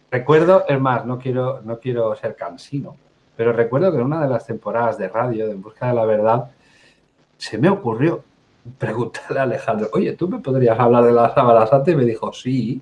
[SPEAKER 1] Recuerdo, es más, no quiero, no quiero ser cansino, pero recuerdo que en una de las temporadas de radio de En Busca de la Verdad se me ocurrió preguntarle a Alejandro, oye, ¿tú me podrías hablar de las sábanas antes? Y me dijo, sí.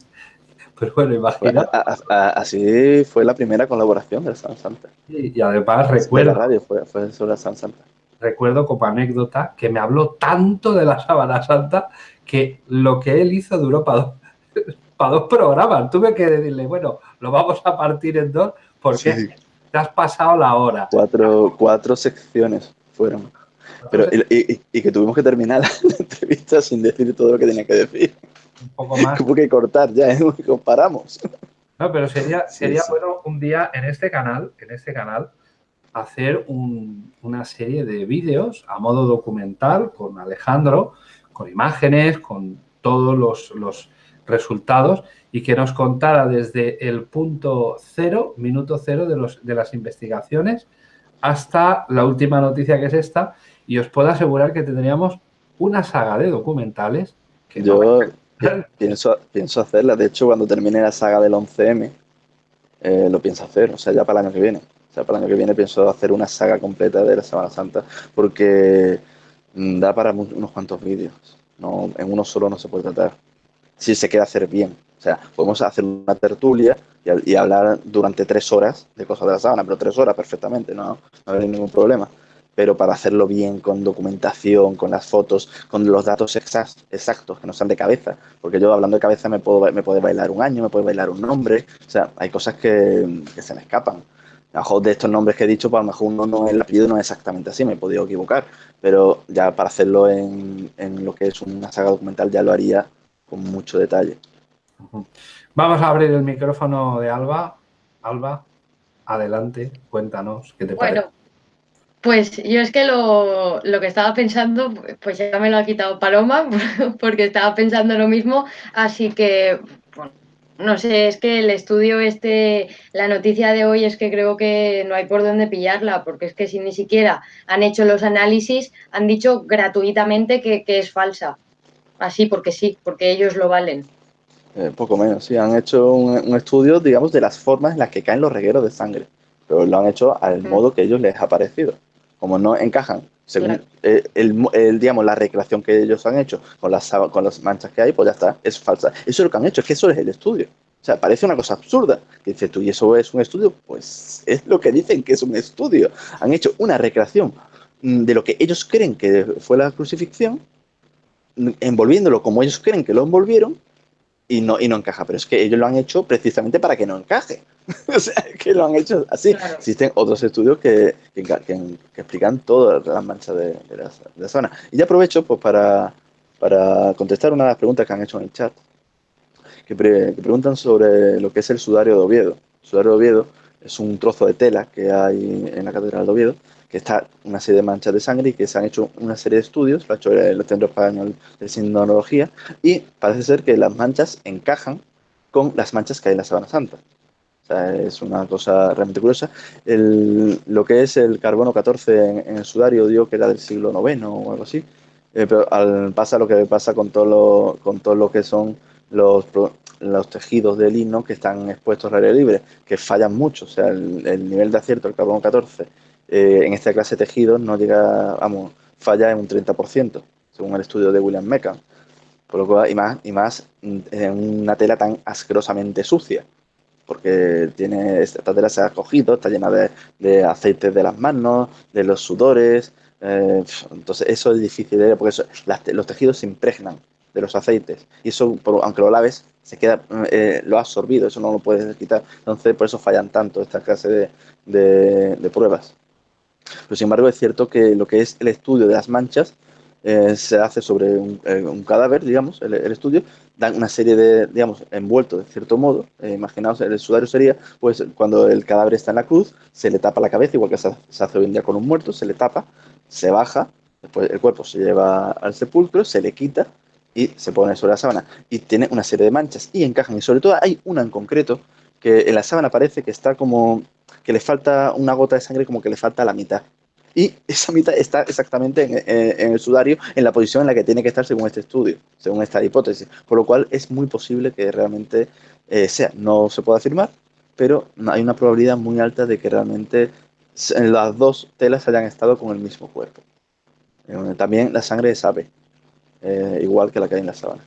[SPEAKER 1] Pues bueno, imagina.
[SPEAKER 4] así fue la primera colaboración de la San Santa.
[SPEAKER 1] y además recuerdo.
[SPEAKER 4] la radio fue, sobre la San Santa.
[SPEAKER 1] Recuerdo como anécdota que me habló tanto de la Sábana Santa que lo que él hizo duró para dos, para dos programas. Tuve que decirle, bueno, lo vamos a partir en dos porque te has pasado la hora.
[SPEAKER 4] Cuatro, cuatro secciones fueron. Pero, y, y, que tuvimos que terminar la entrevista sin decir todo lo que tenía que decir un poco más. Como que cortar ya, ¿eh? comparamos.
[SPEAKER 1] No, pero sería, sería bueno un día en este canal, en este canal, hacer una serie de vídeos a modo documental con Alejandro, con imágenes, con todos los, los resultados y que nos contara desde el punto cero, minuto cero de, los, de las investigaciones hasta la última noticia que es esta y os puedo asegurar que tendríamos una saga de documentales que
[SPEAKER 4] Yo, pienso, pienso hacerla. De hecho, cuando termine la saga del 11M, eh, lo pienso hacer. O sea, ya para el año que viene. O sea, para el año que viene pienso hacer una saga completa de la Semana Santa porque mm, da para unos cuantos vídeos. No, en uno solo no se puede tratar. Si se quiere hacer bien. O sea, podemos hacer una tertulia y, hablar durante tres horas de cosas de la sábana, pero tres horas perfectamente, no, no hay ningún problema pero para hacerlo bien, con documentación, con las fotos, con los datos exactos, que no sean de cabeza, porque yo hablando de cabeza me puedo me puede bailar un año, me puede bailar un nombre, o sea, hay cosas que, se me escapan. A lo mejor de estos nombres que he dicho, pues a lo mejor uno no, el apellido no es exactamente así, me he podido equivocar, pero ya para hacerlo en, en lo que es una saga documental ya lo haría con mucho detalle.
[SPEAKER 1] Vamos a abrir el micrófono de Alba Alba, adelante, cuéntanos qué te parece.
[SPEAKER 3] Pues yo es que lo, lo, que estaba pensando, pues ya me lo ha quitado Paloma, porque estaba pensando lo mismo, así que, bueno, no sé, es que el estudio este, la noticia de hoy es que creo que no hay por dónde pillarla, porque es que si ni siquiera han hecho los análisis, han dicho gratuitamente que, que es falsa, así porque sí, porque ellos lo valen.
[SPEAKER 4] Eh, poco menos, sí, han hecho un, un, estudio, digamos, de las formas en las que caen los regueros de sangre, pero lo han hecho al mm. modo que ellos les ha parecido como no encajan según claro. Eh, el, el, digamos, la recreación que ellos han hecho con las, con las manchas que hay, pues ya está, es falsa. Eso es lo que han hecho, es que eso es el estudio. O sea, parece una cosa absurda. Que dices tú, ¿y eso es un estudio? Pues es lo que dicen que es un estudio. Han hecho una recreación mm, de lo que ellos creen que fue la crucifixión, mm, envolviéndolo como ellos creen que lo envolvieron, y no, y no encaja. Pero es que ellos lo han hecho precisamente para que no encaje. o sea, que lo han hecho así. Claro. Existen otros estudios que, que, que, que explican todas las manchas de, de, la, de, la, zona. Y ya aprovecho pues, para, para contestar una de las preguntas que han hecho en el chat, que, pre, preguntan sobre lo que es el sudario de Oviedo. El sudario de Oviedo es un trozo de tela que hay en la Catedral de Oviedo, que está una serie de manchas de sangre y que se han hecho una serie de estudios, lo ha hecho el Centro Español de Sindonología, y parece ser que las manchas encajan con las manchas que hay en la Sabana Santa. Es una cosa realmente curiosa. El, lo que es el carbono 14 en, el sudario dio que era del siglo IX o algo así, eh, pero pasa lo que pasa con todo lo, con todo lo que son los, los tejidos de lino que están expuestos al aire libre, que fallan mucho. O sea, el, el nivel de acierto del carbono 14 eh, en esta clase de tejidos no llega, vamos, falla en un 30%, según el estudio de William Meckham. Por lo cual, y más, y más en una tela tan asquerosamente sucia, porque tiene, esta tela se ha cogido, está llena de, de aceites de las manos, de los sudores, eh, entonces eso es difícil, de, porque eso, las, los tejidos se impregnan de los aceites, y eso, por, aunque lo laves, se queda, eh, lo ha absorbido, eso no lo puedes quitar, entonces por eso fallan tanto esta clase de, de, de pruebas. Pero sin embargo es cierto que lo que es el estudio de las manchas eh, se hace sobre un, eh, cadáver, digamos, el, el, estudio, dan una serie de, digamos, envueltos de cierto modo, eh, imaginaos, el sudario sería, pues cuando el cadáver está en la cruz, se le tapa la cabeza, igual que se, se hace hoy en día con un muerto, se le tapa, se baja, después el cuerpo se lleva al sepulcro, se le quita y se pone sobre la sábana. Y tiene una serie de manchas y encajan, y sobre todo hay una en concreto que en la sábana parece que está como que le falta una gota de sangre como que le falta la mitad. Y esa mitad está exactamente en, en, el sudario, en la posición en la que tiene que estar según este estudio, según esta hipótesis. Por lo cual es muy posible que realmente eh, sea. No se puede afirmar, pero hay una probabilidad muy alta de que realmente las dos telas hayan estado con el mismo cuerpo. Eh, también la sangre ave, eh, igual que la que hay en la sábana.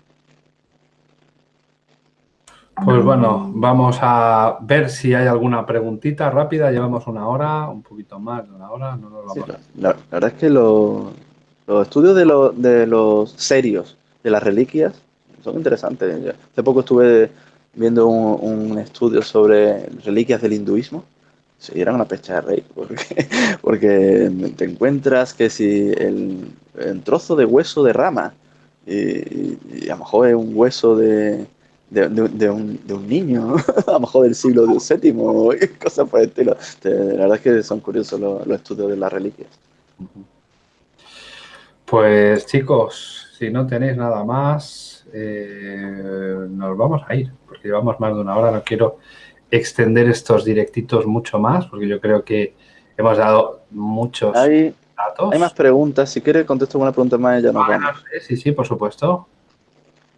[SPEAKER 1] Pues bueno, vamos a ver si hay alguna preguntita rápida. Llevamos una hora, un poquito más de una hora. No nos
[SPEAKER 4] vamos sí, la, la, verdad es que los, los estudios de, lo, de, los serios de las reliquias son interesantes. Hace poco estuve viendo un, un estudio sobre reliquias del hinduismo. Sí, era una pecha de rey, porque, porque te encuentras que si el, el trozo de hueso de rama, y, y a lo mejor es un hueso de, de, de, de, un, de, un, niño, a lo mejor del siglo VII, cosas por el estilo. La verdad es que son curiosos los, los estudios de las reliquias.
[SPEAKER 1] Pues chicos, si no tenéis nada más, eh, nos vamos a ir, porque llevamos más de una hora, no quiero extender estos directitos mucho más, porque yo creo que hemos dado muchos
[SPEAKER 4] hay, datos. Hay más preguntas, si quieres contesto alguna pregunta más, ya nos
[SPEAKER 1] vamos. Sí, sí, por supuesto.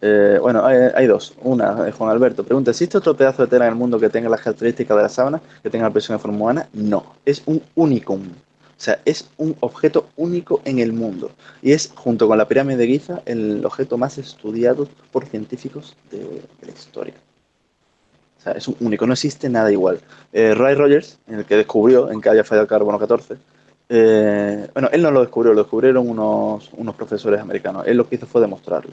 [SPEAKER 4] Eh, bueno, hay, dos. Una, de Juan Alberto, pregunta, ¿existe otro pedazo de tela en el mundo que tenga las características de la sábana, que tenga la presión de forma humana? No, es un unicum. O sea, es un objeto único en el mundo. Y es, junto con la pirámide de Giza, el objeto más estudiado por científicos de, de la historia. O sea, es un único, no existe nada igual. Eh, Ray Rogers, en el que descubrió en que había fallado el carbono 14, eh, bueno, él no lo descubrió, lo descubrieron unos, unos profesores americanos. Él lo que hizo fue demostrarlo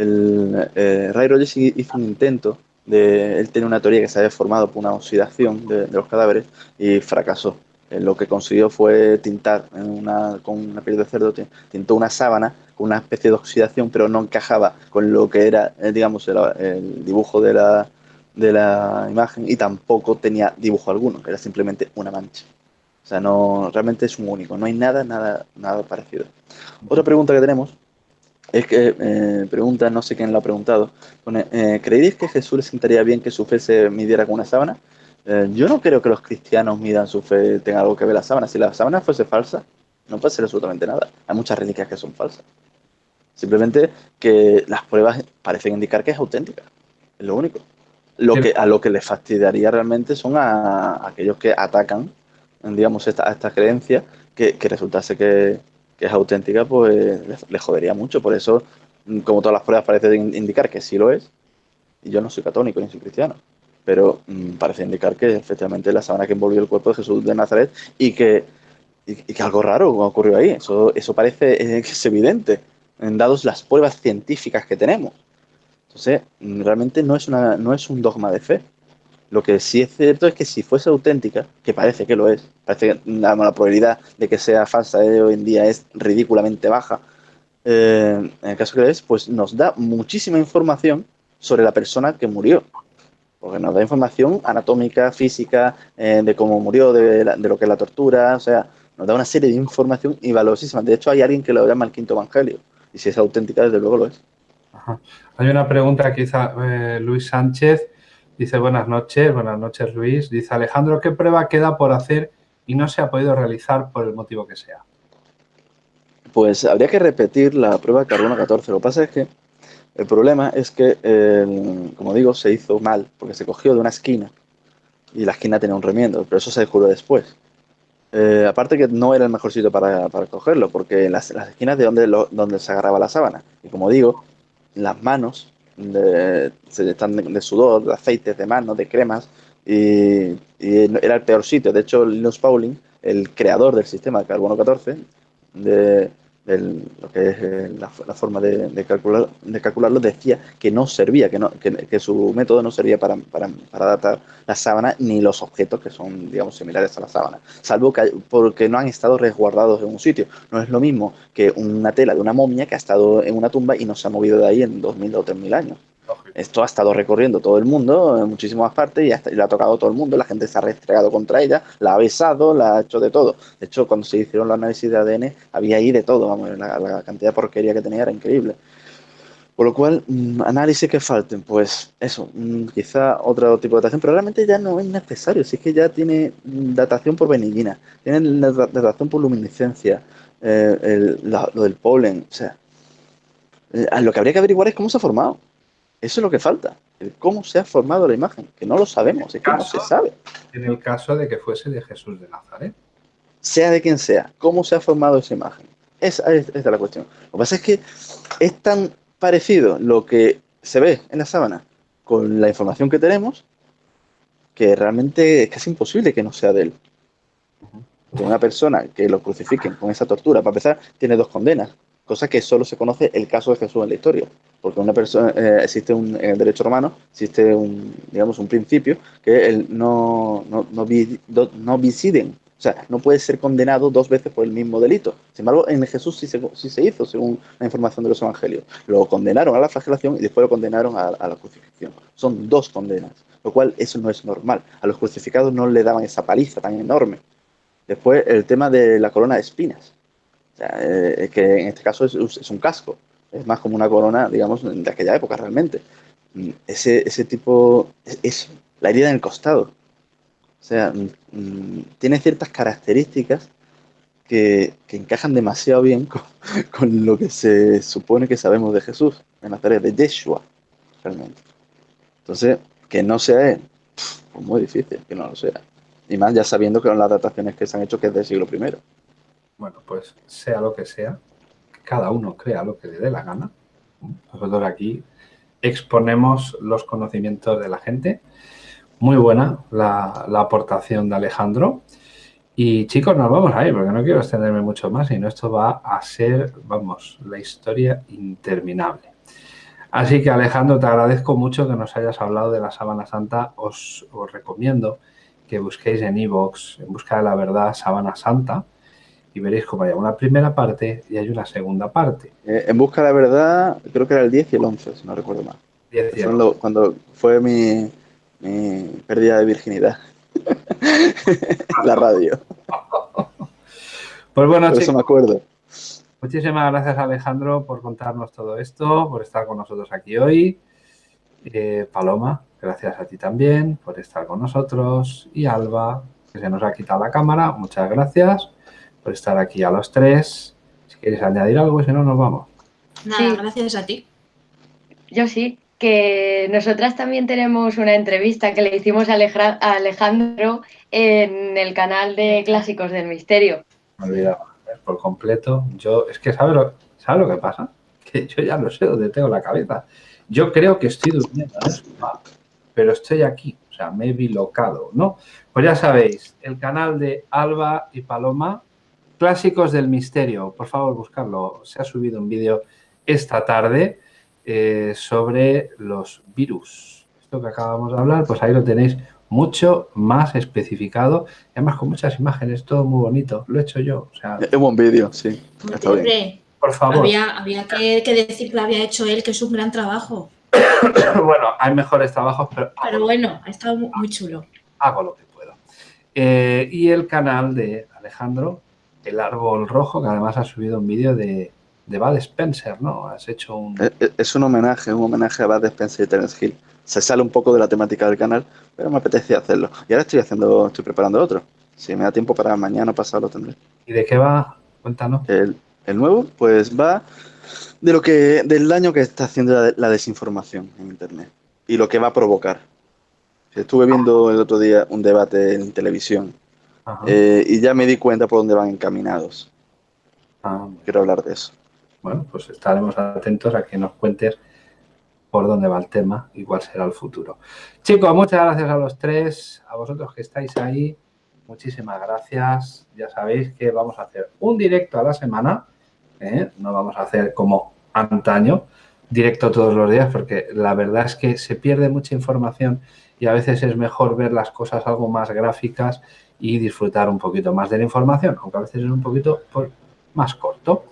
[SPEAKER 4] el, eh, Ray Rogers hizo un intento de, él tenía una teoría que se había formado por una oxidación de, los cadáveres y fracasó. Eh, lo que consiguió fue tintar una, con una piel de cerdo, tintó una sábana con una especie de oxidación, pero no encajaba con lo que era, eh, digamos, el, el dibujo de la, de la imagen y tampoco tenía dibujo alguno, era simplemente una mancha. O sea, no, realmente es un único, no hay nada, nada, nada parecido. Otra pregunta que tenemos es que eh, pregunta, no sé quién lo ha preguntado, pone, eh, ¿creéis que Jesús le sentaría bien que su fe se midiera con una sábana? Eh, yo no creo que los cristianos midan su fe, tenga algo que ver la sábana. Si la sábana fuese falsa, no puede ser absolutamente nada. Hay muchas reliquias que son falsas. Simplemente que las pruebas parecen indicar que es auténtica. Es lo único. Lo que, a lo que les fastidiaría realmente son a, aquellos que atacan, digamos, esta, esta creencia, que, que resultase que, que es auténtica, pues le, jodería mucho. Por eso, mm, como todas las pruebas parecen indicar que sí lo es, y yo no soy católico ni soy cristiano, pero mm, parece indicar que efectivamente la sábana que envolvió el cuerpo de Jesús de Nazaret y que, y, que algo raro ocurrió ahí. Eso, eso parece eh, que es evidente, en dados las pruebas científicas que tenemos. Entonces, mm, realmente no es, una, no es un dogma de fe. Lo que sí es cierto es que si fuese auténtica, que parece que lo es, parece que la, probabilidad de que sea falsa de hoy en día es ridículamente baja, eh, en el caso que es, pues nos da muchísima información sobre la persona que murió. Porque nos da información anatómica, física, eh, de cómo murió, de, lo que es la tortura, o sea, nos da una serie de información y valiosísima. De hecho, hay alguien que lo llama el quinto evangelio. Y si es auténtica, desde luego lo es.
[SPEAKER 1] Hay una pregunta que eh, Luis Sánchez Dice buenas noches, buenas noches Luis. Dice Alejandro, ¿qué prueba queda por hacer y no se ha podido realizar por el motivo que sea?
[SPEAKER 4] Pues habría que repetir la prueba de carbono 14. Lo que pasa es que el problema es que, como digo, se hizo mal porque se cogió de una esquina y la esquina tenía un remiendo, pero eso se descubrió después. Eh, aparte que no era el mejor sitio para, cogerlo, porque las, las esquinas de donde, donde se agarraba la sábana. Y como digo, las manos de, están de, sudor, de aceites, de manos, de cremas, y, era el peor sitio. De hecho, Linus Pauling, el creador del sistema de carbono 14, de, lo que es eh, la, forma de, calcular, de calcularlo, decía que no servía, que, no, que, su método no servía para, para, para, datar la sábana ni los objetos que son, digamos, similares a la sábana, salvo que porque no han estado resguardados en un sitio. No es lo mismo que una tela de una momia que ha estado en una tumba y no se ha movido de ahí en 2000 o 3000 años. Esto ha estado recorriendo todo el mundo, en muchísimas partes, y, hasta, y, ha tocado todo el mundo. La gente se ha restregado contra ella, la ha besado, la ha hecho de todo. De hecho, cuando se hicieron los análisis de ADN, había ahí de todo. Vamos, la, cantidad de porquería que tenía era increíble. Por lo cual, mm, análisis que falten, pues eso, mm, quizá otro tipo de datación, pero realmente ya no es necesario, si es que ya tiene datación por benignina, tiene datación por luminiscencia, eh, lo del polen, o sea, eh, lo que habría que averiguar es cómo se ha formado. Eso es lo que falta. cómo se ha formado la imagen, que no lo sabemos, es que no se sabe.
[SPEAKER 1] En el caso de que fuese de Jesús de Nazaret.
[SPEAKER 4] Sea de quien sea, cómo se ha formado esa imagen. Esa es, la cuestión. Lo que pasa es que es tan parecido lo que se ve en la sábana con la información que tenemos que realmente es casi imposible que no sea de él. De una persona que lo crucifiquen con esa tortura, para empezar, tiene dos condenas cosa que solo se conoce el caso de Jesús en la historia, porque una persona eh, existe un, en el derecho romano existe un digamos un principio que el no no, no, no visiden, o sea, no puede ser condenado dos veces por el mismo delito. Sin embargo, en Jesús sí se, sí se hizo, según la información de los evangelios. Lo condenaron a la flagelación y después lo condenaron a la crucifixión. Son dos condenas, lo cual eso no es normal. A los crucificados no le daban esa paliza tan enorme. Después, el tema de la corona de espinas eh, que en este caso es, un casco, es más como una corona, digamos, de aquella época realmente. Mm, ese, ese tipo es, la herida en el costado. O sea, mm, mm, tiene ciertas características que, encajan demasiado bien con, lo que se supone que sabemos de Jesús, en Nazaret, de Yeshua, realmente. Entonces, que no sea él, pues muy difícil que no lo sea. Y más ya sabiendo que son las dataciones que se han hecho que es del siglo I.
[SPEAKER 1] Bueno, pues sea lo que sea, cada uno crea lo que le dé la gana. Nosotros aquí exponemos los conocimientos de la gente. Muy buena la, aportación de Alejandro. Y chicos, nos vamos a ir porque no quiero extenderme mucho más, sino esto va a ser, vamos, la historia interminable. Así que Alejandro, te agradezco mucho que nos hayas hablado de la Sábana Santa. Os, recomiendo que busquéis en iVoox, en busca de la verdad, Sábana Santa y veréis cómo hay una primera parte y hay una segunda parte.
[SPEAKER 4] Eh, en busca de la verdad, creo que era el 10 y el 11, si no recuerdo mal. 10 y cuando, cuando fue mi, mi pérdida de virginidad. la radio.
[SPEAKER 1] Pues bueno,
[SPEAKER 4] Por eso me acuerdo.
[SPEAKER 1] Muchísimas gracias Alejandro por contarnos todo esto, por estar con nosotros aquí hoy. Eh, Paloma, gracias a ti también por estar con nosotros. Y Alba, que se nos ha quitado la cámara, muchas gracias por estar aquí a los tres. Si quieres añadir algo, si no, nos vamos.
[SPEAKER 2] Nada,
[SPEAKER 3] Sí.
[SPEAKER 2] gracias a ti.
[SPEAKER 3] Yo sí, que nosotras también tenemos una entrevista que le hicimos a Aleja- a Alejandro en el canal de Clásicos del Misterio.
[SPEAKER 1] Me ¿eh? por completo. Yo, es que, ¿sabes lo, ¿sabes lo que pasa? Que yo ya no sé dónde tengo la cabeza. Yo creo que estoy durmiendo en el sofá, pero estoy aquí. O sea, me he bilocado, ¿no? Pues ya sabéis, el canal de Alba y Paloma, Clásicos del Misterio. Por favor, buscarlo. Se ha subido un vídeo esta tarde eh, sobre los virus. Esto que acabamos de hablar, pues ahí lo tenéis mucho más especificado. y Además, con muchas imágenes, todo muy bonito. Lo he hecho yo. O sea,
[SPEAKER 4] Es un buen vídeo, sí. Está bien.
[SPEAKER 2] Hombre,
[SPEAKER 1] por favor.
[SPEAKER 2] había, había que, que decir que lo había hecho él, que es un gran trabajo.
[SPEAKER 1] bueno, hay mejores trabajos, pero
[SPEAKER 2] bueno, ha estado mu- muy chulo.
[SPEAKER 1] hago lo que puedo. Eh, y el canal de Alejandro, El Árbol Rojo, que además ha subido un vídeo de, de Bud Spencer, ¿no? Has hecho un...
[SPEAKER 4] Es- es- Es un homenaje, un homenaje a Bud Spencer y Terence Hill. Se sale un poco de la temática del canal, pero me apetecía hacerlo. Y ahora estoy haciendo, estoy preparando otro. Si me da tiempo para mañana pasado lo tendré.
[SPEAKER 1] ¿Y de qué va? Cuéntanos.
[SPEAKER 4] El, el nuevo, pues va de lo que, del daño que está haciendo la, la desinformación en internet y lo que va a provocar. Estuve viendo el otro día un debate en televisión. Eh, y ya me di cuenta por dónde van encaminados.
[SPEAKER 1] Ah,
[SPEAKER 4] Quiero hablar de eso.
[SPEAKER 1] bueno, pues estaremos atentos a que nos cuentes por dónde va el tema y cuál será el futuro. Chicos, muchas gracias a los tres, a vosotros que estáis ahí. Muchísimas gracias. Ya sabéis que vamos a hacer un directo a la semana. ¿eh? No vamos a hacer como antaño, directo todos los días, porque la verdad es que se pierde mucha información y a veces es mejor ver las cosas algo más gráficas y disfrutar un poquito más de la información, aunque a veces es un poquito más corto.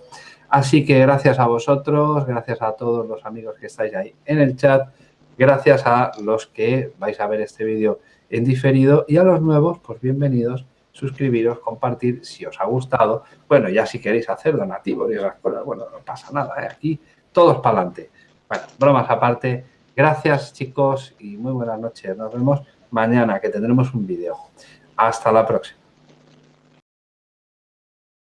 [SPEAKER 1] Así que gracias a vosotros, gracias a todos los amigos que estáis ahí en el chat, gracias a los que vais a ver este vídeo en diferido y a los nuevos, pues bienvenidos, suscribiros, compartir si os ha gustado. Bueno, ya si queréis hacer donativos y esas cosas, bueno, no pasa nada, ¿eh? aquí todos para adelante. Bueno, bromas aparte, gracias chicos y muy buenas noches. Nos vemos mañana que tendremos un vídeo. Hasta la próxima.